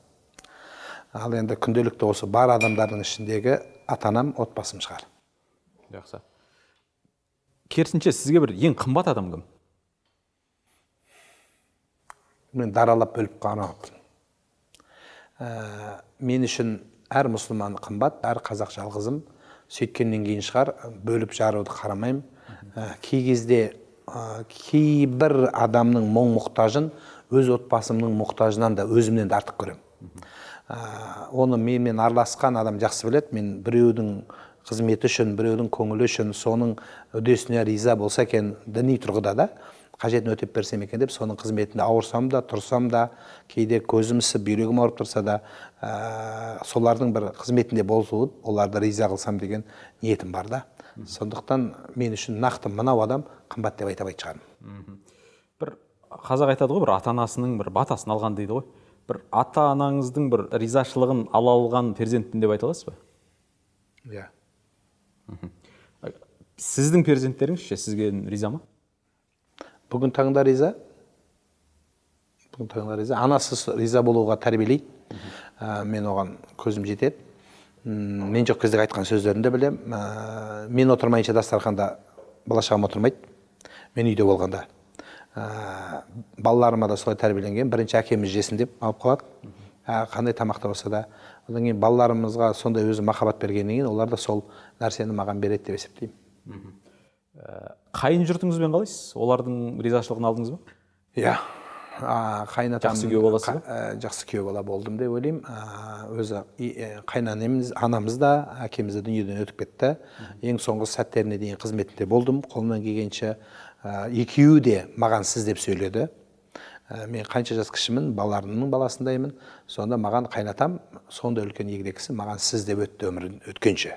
B: ал енді күнделікті осы бар адамдардың ішіндегі ата анам отбасым шығар.
A: Жақсы. Керісінше сізге бір ең қымбат адам кім?
B: Мен даралап бөліп қарамаппын ә, мен үшін әр мұсылман қымбат әр қазақ жалғызым. Сөйткеннен кейін шығар бөліп жаруды қарамаймын. Ә, кей кезде ә, кейбір адамның мұң мұқтажын өз отбасымның мұқтажынан да өзімнен де артық көремін. Ә, оны менімен араласқан адам жақсы біледі. Мен біреудің қызметі үшін біреудің көңілі үшін соның үдесіне риза болса екен діни тұрғыда да қажетін өтеп берсем екен деп соның қызметінде ауырсам да тұрсам да кейде көзім ісіп бүйрегім ауырып тұрса да ә, солардың бір қызметінде болып оларды риза қылсам деген ниетім бар да. Сондықтан мен үшін нақты мынау адам қымбат деп айта алмайтын шығармын.
A: Бір қазақ айтады ғой бір ата анасының бір батасын алған дейді ғой. Бір ата анаңыздың бір ризашылығын ала алған перзентпін деп айта аласыз ба?
B: Иә.
A: Сіздің перзенттеріңіз ше сізге риза ма?
B: Бүгін таңда риза. Бүгін таңда риза. Анасы риза болуға тәрбиелейді. Ә, мен оған көзім жетеді. Мен жоқ кездегі айтқан сөздерін де білемін. Ә, мен отырмайынша дастарханда бала шағам отырмайды. Мен үйде болғанда. Ә, балаларыма да солай тәрбиеленген. Бірінші әкеміз жесін деп алып қалады. Ә, қандай тамақта болса да. Одан кейін балаларымызға сондай өзі махаббат бергеннен кейін олар да сол нәрсені маған береді деп есептеймін.
A: Қайын жұртыңызбен қалайсыз? Олардың ризашылығын алдыңыз ба?
B: Иә. а, қайын атам
A: Жақсы күйеу ба?
B: ә, жақсы күйеу бала болдым деп ойлаймын. Өзі қайнанеміз анамыз да әкеміз де дүниеден өтіп кетті. Ең соңғы сәттеріне дейін қызметінде болдым. Қолымнан келгенше екеуі де маған сіз деп сөйледі. Мен қанша жас кішімін балаларымның баласындаймын. Сонда маған қайнатам сондай үлкен егде кісі маған сіз деп өтті өмірін өткенше.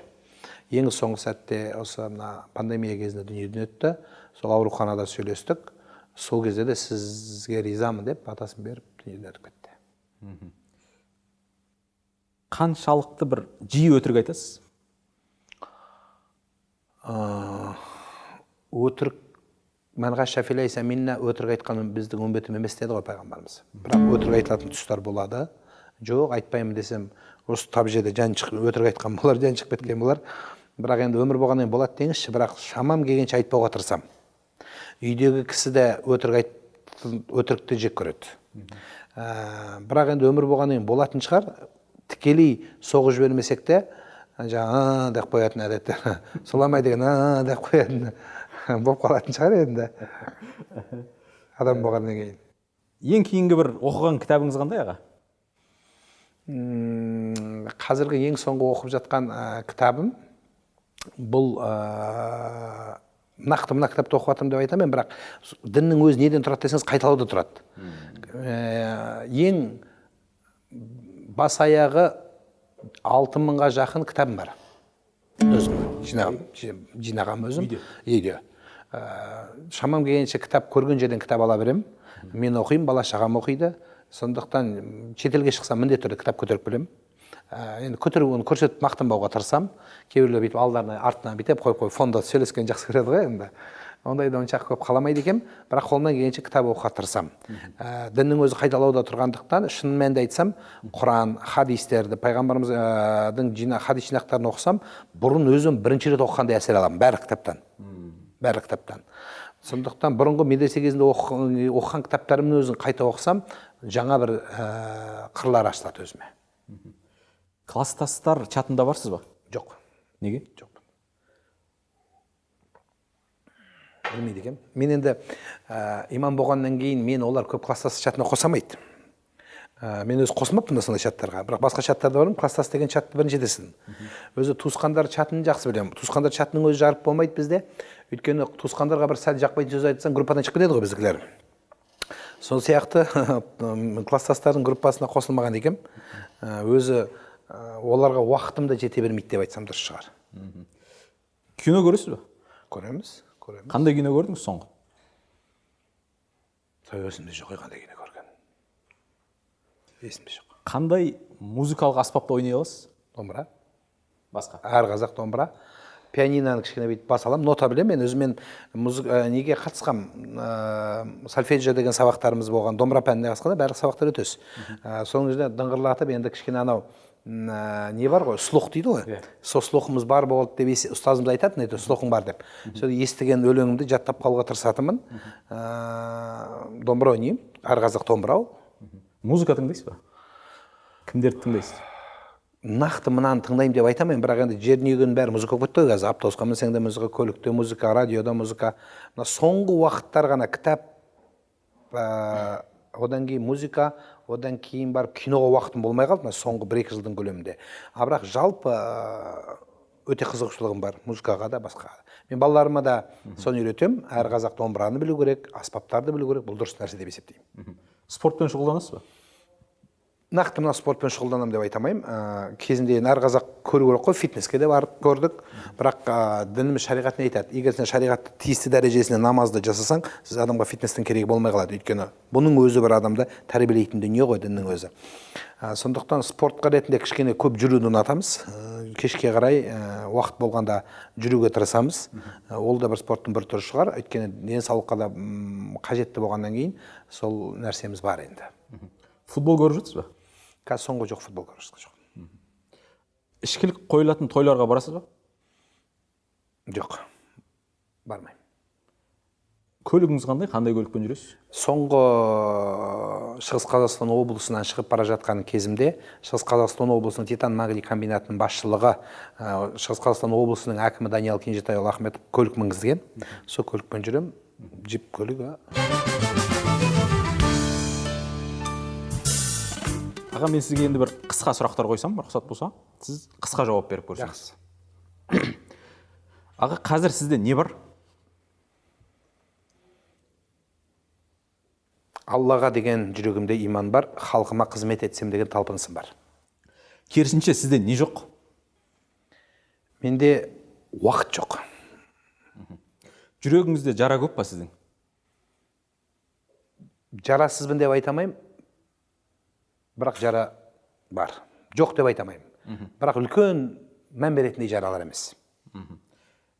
B: Ең соңғы сәтте осы мына пандемия кезінде дүниеден өтті. Сол ауруханада сөйлестік. Сол кезде де сізге ризамын деп батасын беріп дүниеден өтіп кетті
A: қаншалықты бір жиі өтірік айтасыз?
B: Ә, өтірік мәнға минна өтірік айтқан біздің үмбетім емес деді ғой пайғамбарымыз. Бірақ өтірік айтылатын тұстар болады. Жоқ айтпаймын десем осы тап жерде жан шығып өтірік айтқан болар жан шығып кеткен болар. Бірақ енді өмір болғаннан кейін болады деңізші бірақ шамам келгенше айтпауға тырысамын. Үйдегі кісі де өтірік айт өтірікті жек көреді. Ә, бірақ енді өмір болғаннан кейін болатын шығар. Тікелей соғып жібермесек те жаңағы деп қоятын әдеті сұламай деген «А» деп қоятын болып қалатын шығар енді. Адам болғаннан кейін.
A: Ең кейінгі бір оқыған кітабыңыз қандай аға?
B: Қазіргі ең соңғы оқып жатқан ә, кітабым бұл ә, нақты мына кітапты оқып жатырмын деп айтамын бірақ діннің өзі неден тұрады десеңіз қайталауда тұрады. Ә, ең бас аяғы алты мыңға жақын кітабым бар. Өзім. Жинағам жи- жинағам өзім. Үйде Ә, шамам келгенше кітап көрген жерден кітап ала беремін. Мен оқимын бала шағам оқиды. Сондықтан шетелге шықсам міндетті түрде кітап көтеріп келемін. Енді көтеріп оны көрсетіп мақтанбауға тырысамын кейбіреулер бүйтіп алдарына артынан бүйтіп қойып қойып фонда сөйлескенді жақсы көреді ғой енді. Ондайды онша көп қаламайды екенмін бірақ қолымнан келгенше кітап оқуға тырысамын ә, діннің өзі қайталауда тұрғандықтан шын мәнінде айтсам құран хадистерді пайғамбарымыздың жина хадис жинақтарын оқысам бұрын өзім бірінші рет оқығандай әсер аламын бәрі кітаптан. Бәрі кітаптан. Сондықтан бұрынғы медресе кезінде оқыған, оқыған кітаптарымның өзін қайта оқысам жаңа бір ә, қырлар ашылады өзіме.
A: Класстастар чатында барсыз ба?
B: Жоқ.
A: Неге?
B: Жоқ. Білмейді екенмін мен енді ә, имам болғаннан кейін мен олар көп класстас чатына қоса алмайды ә, мен өзі қосылмаппын да сондай чаттарға. Бірақ басқа чаттарда бармын класстас деген чатты бірінші жетесің өзі туысқандар чатын жақсы білемін. Туысқандар чатының өзі жарып болмайды бізде. Өйткені туысқандарға бір сәл жақпайтын сөз айтсаң группадан шығып кетеді ғой біздікілер. Сол сияқты класстастардың группасына қосылмаған екенмін. Өзі оларға уақытым да жете бермейді деп айтсам дұрыс шығар.
A: Кино көресіз ба
B: көреміз көреміз.
A: Қандай кино көрдіңіз соңғы?
B: Той есімде жоқ ой қандай кино көрген есімде жоқ.
A: Қандай музыкалық аспапта ойнай аласыз?
B: Домбыра.
A: Басқа?
B: Әр қазақ домбыра. Пианиноны кішкене бүйтіп баса аламын. Нота білемін мен өзімен музыка ә, неге қатысқам? Ә, сольфеджио деген сабақтарымыз болған домбыра пәніне қатысқанда барлық сабақтар өтесіз. Ә, соның жерде дыңғырлатып енді кішкене анау не бар ғой слух дейді ғой. Сол слухымыз бар болды деп ұстазымыз айтатын еді слухың бар деп. Сол естіген өлеңімді жаттап қалуға тырысатынмын. Ә, домбыра ойнаймын әр қазақ домбыра ол
A: музыка тыңдайсыз ба? Кімдерді тыңдайсыз?
B: Нақты мынаны тыңдаймын деп айта алмаймын бірақ енді жер дүниенің бәрі музыка болып кетті ғой қазір. Автобусқа мінсең де музыка көлікте музыка радиода музыка. Мына соңғы уақыттар ғана кітап ә, одан кейін музыка одан кейін барып киноға уақытым болмай қалды мына соңғы бір екі жылдың көлемінде. А бірақ жалпы ә, өте қызығушылығым бар музыкаға да басқаға да. Мен балаларыма да соны үйретемін. Әр қазақ домбыраны білу керек аспаптарды білу керек. Бұл дұрыс нәрсе деп есептеймін.
A: Спортпен шұғылданасыз ба?
B: Нақты мына спортпен шұғылданамын деп айта алмаймын. Ә, кезінде әр қазақ көру керек қой фитнеске де барып көрдік. Бірақ ә, дініміз шариғат не айтады. Егер сен шариғатты тиісті дәрежесінде намазды жасасаң сіз адамға фитнестің керегі болмай қалады. Өйткені бұның өзі бір адамды тәрбиелейтін дүние ғой діннің өзі. Ә, сондықтан спортқа ретінде кішкене көп жүруді ұнатамыз. Ә, кешке қарай ә, уақыт болғанда жүруге тырысамыз. Ә, ол да бір спорттың бір түрі шығар. Өйткені денсаулыққа да қажетті болғаннан кейін сол нәрсеміз бар енді.
A: Футбол көріп жатсыз ба?
B: Қазір соңғы жоқ футбол көріп жатқан жоқ
A: ішкілік қойылатын тойларға барасыз ба?
B: Жоқ. Бармаймын.
A: Көлігіңіз қандай? Қандай көлікпен жүресіз?
B: Соңғы шығыс қазақстан облысынан шығып бара жатқан кезімде шығыс қазақстан облысының титан магний комбинатының басшылығы ә, шығыс қазақстан облысының әкімі даниал кенжетайұлы ахметов көлік мінгізген. Сол көлікпен жүремін. Джип көлігі.
A: Аға мен сізге енді бір қысқа сұрақтар қойсам рұқсат болса сіз қысқа жауап беріп көрсеңіз.
B: Жақсы.
A: Аға қазір сізде не бар?
B: Аллаға деген жүрегімде иман бар халқыма қызмет етсем деген талпынысым бар.
A: Керісінше сізде не жоқ?
B: Менде уақыт жоқ.
A: Жүрегіңізде жара көп па сіздің?
B: Жарасызбын деп айта алмаймын. Бірақ жара бар. Жоқ деп айта алмаймын. Бірақ үлкен мән беретіндей жаралар емес.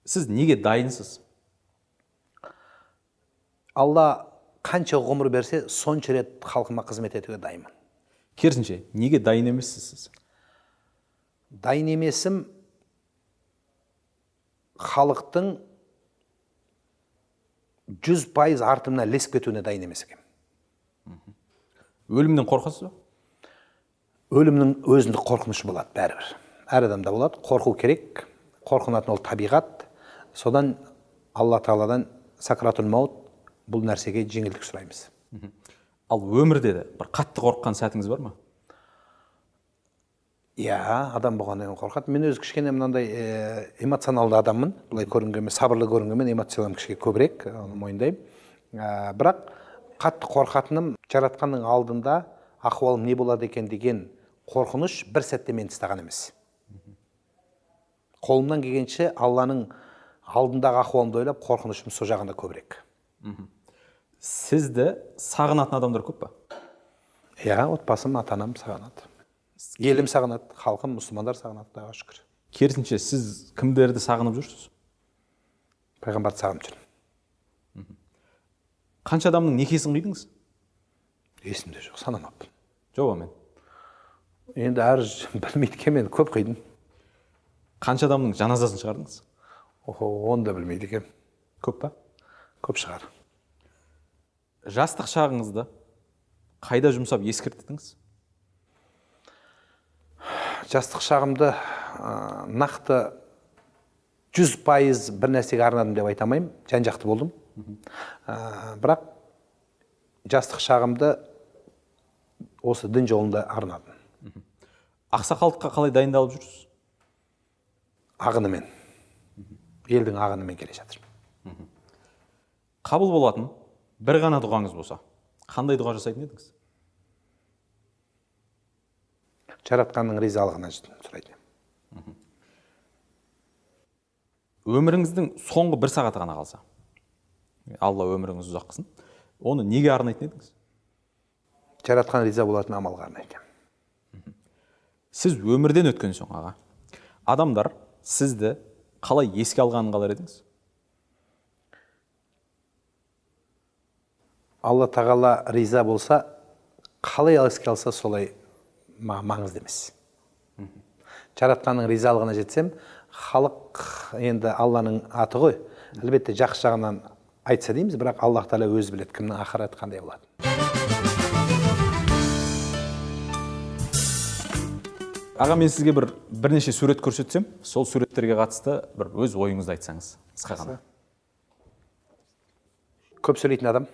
A: Сіз неге дайынсыз?
B: Алла қанша ғұмыр берсе сонша рет халқыма қызмет етуге дайынмын.
A: Керісінше неге дайын емессіз сіз?
B: Дайын емесім халықтың жүз пайыз артымнан ілесіп кетуіне дайын емес екенмін.
A: Өлімнен қорқасыз ба?
B: Өлімнің өзіндік қорқынышы болады бәрібір. Әр адамда болады. Қорқу керек. Қорқынатын ол табиғат. Содан алла тағаладан сакратул маут бұл нәрсеге жеңілдік сұраймыз.
A: Ал өмірде де бір қатты қорыққан сәтіңіз бар ма?
B: Иә адам болғаннан кейін қорқады. Мен өзі кішкене мынандай эмоционалды адаммын. Былай көрінгенмен сабырлы көрінгенмен эмоциям кішкене көбірек оны мойындаймын. Ә, бірақ қатты қорқатыным жаратқанның алдында ахуалым не болады екен деген қорқыныш бір сәтте мені тастаған емес. Қолымнан келгенше алланың алдындағы ахуалымды ойлап қорқынышым сол жағында көбірек.
A: Сізді сағынатын адамдар көп па?
B: Иә отбасым ата анам сағынады. Елім сағынады халқым мұсылмандар сағынады құдайға шүкір.
A: Керісінше сіз кімдерді сағынып жүрсіз?
B: Пайғамбарды сағынып жүрмін.
A: Қанша адамның некесін қидыңыз
B: есімде жоқ санамаппын.
A: Жоқ мен
B: енді әр білмейді екенмін енді көп қидым.
A: Қанша адамның жаназасын шығардыңыз?
B: Охо оны да білмейді екенмін
A: көп па?
B: Көп шығар.
A: Жастық шағыңызды қайда жұмсап ескерттіңіз
B: жастық шағымды ә, нақты жүз пайыз бір нәрсеге арнадым деп айта алмаймын. Жан жақты болдым. Ә, бірақ жастық шағымды осы дін жолында арнадым.
A: Ақсақалдыққа қалай дайындалып жүрсіз?
B: Ағынымен. Елдің ағынымен келе жатыр.
A: Қабыл болатын бір ғана дұғаңыз болса қандай дұға жасайтын едіңіз?
B: Жаратқанның ризалығына сұрайтын едім.
A: өміріңіздің соңғы бір сағаты ғана қалса алла өміріңізді ұзақ қылсын оны неге арнайтын едіңіз?
B: Жаратқан риза болатын амалға арнайтын. едім.
A: Сіз өмірден өткен соң аға адамдар сізді қалай еске алғанын қалар едіңіз?
B: Алла тағала риза болса қалай еске алса солай маңызды емес. Жаратқанның ризалығына жетсем халық енді алланың аты ғой. Әлбетте жақсы жағынан айтса дейміз бірақ аллах тағала өзі біледі кімнің ақыреті қандай болады.
A: Аға мен сізге бір бірнеше сурет көрсетсем сол суреттерге қатысты бір өз ойыңызды айтсаңыз қысқа ғана.
B: Көп сөйлейтін адам.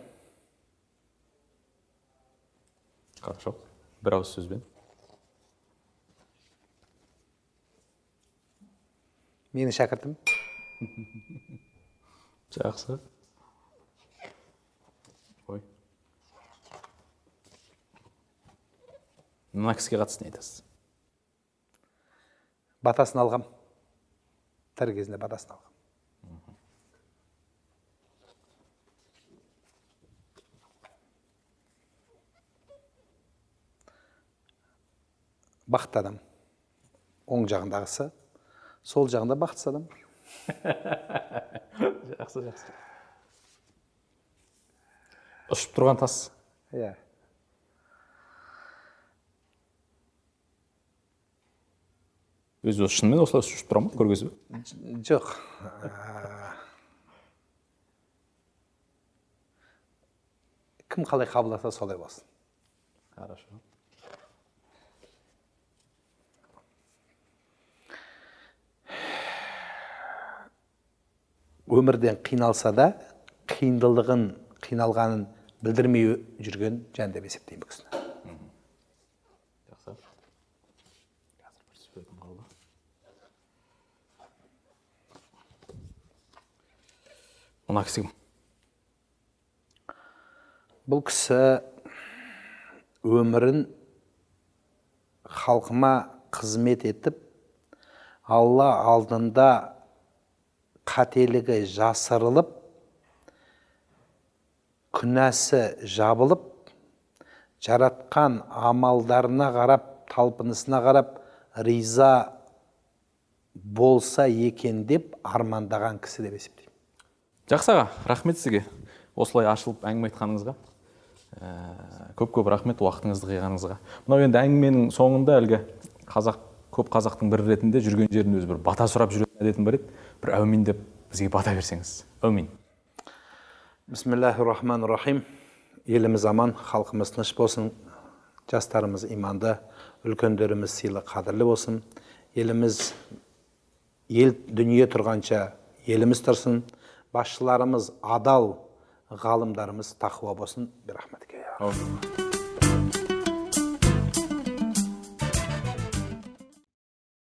A: Хорошо бір ауыз сөзбен.
B: Менің шәкіртім
A: жақсы. Ой. Мына кісіге қатысты не айтасыз?
B: Батасын алғам. Тірі кезінде батасын алғам. Бақытты адам. Оң жағындағысы сол жағында бақытсыз адам.
A: Жақсы жақсы. Ұшып тұрған тас.
B: Иә.
A: Өзі шынымен осылай ұшып тұра ма көргенсіз бе
B: жоқ кім қалай қабылдаса солай болсын
A: хорошо.
B: Өмірден қиналса да қиындылығын қиналғанын білдірмей жүрген жан деп есептеймін бұл кісіні
A: жақсы қазір бір суретім қалды мына кісі кім
B: бұл кісі өмірін халқыма қызмет етіп алла алдында қателігі жасырылып күнәсі жабылып жаратқан амалдарына қарап талпынысына қарап риза болса екен деп армандаған кісі деп есептеймін.
A: Жақсы аға рахмет сізге. Осылай ашылып әңгіме айтқаныңызға Ә, көп көп рахмет уақытыңызды қиғаныңызға. Мынау енді әңгіменің соңында әлгі қазақ көп қазақтың бірі ретінде жүрген жерінде өзі бір бата сұрап жүретін әдетім бар еді. Бір әумин деп бізге бата берсеңіз. Әумин.
B: Бисмиллахи рахмани рахим еліміз аман халқымыз тыныш болсын. Жастарымыз иманды үлкендеріміз сыйлы қадірлі болсын. Еліміз ел дүние тұрғанша еліміз тұрсын. Басшыларымыз адал ғалымдарымыз тақуа болсын
A: әумин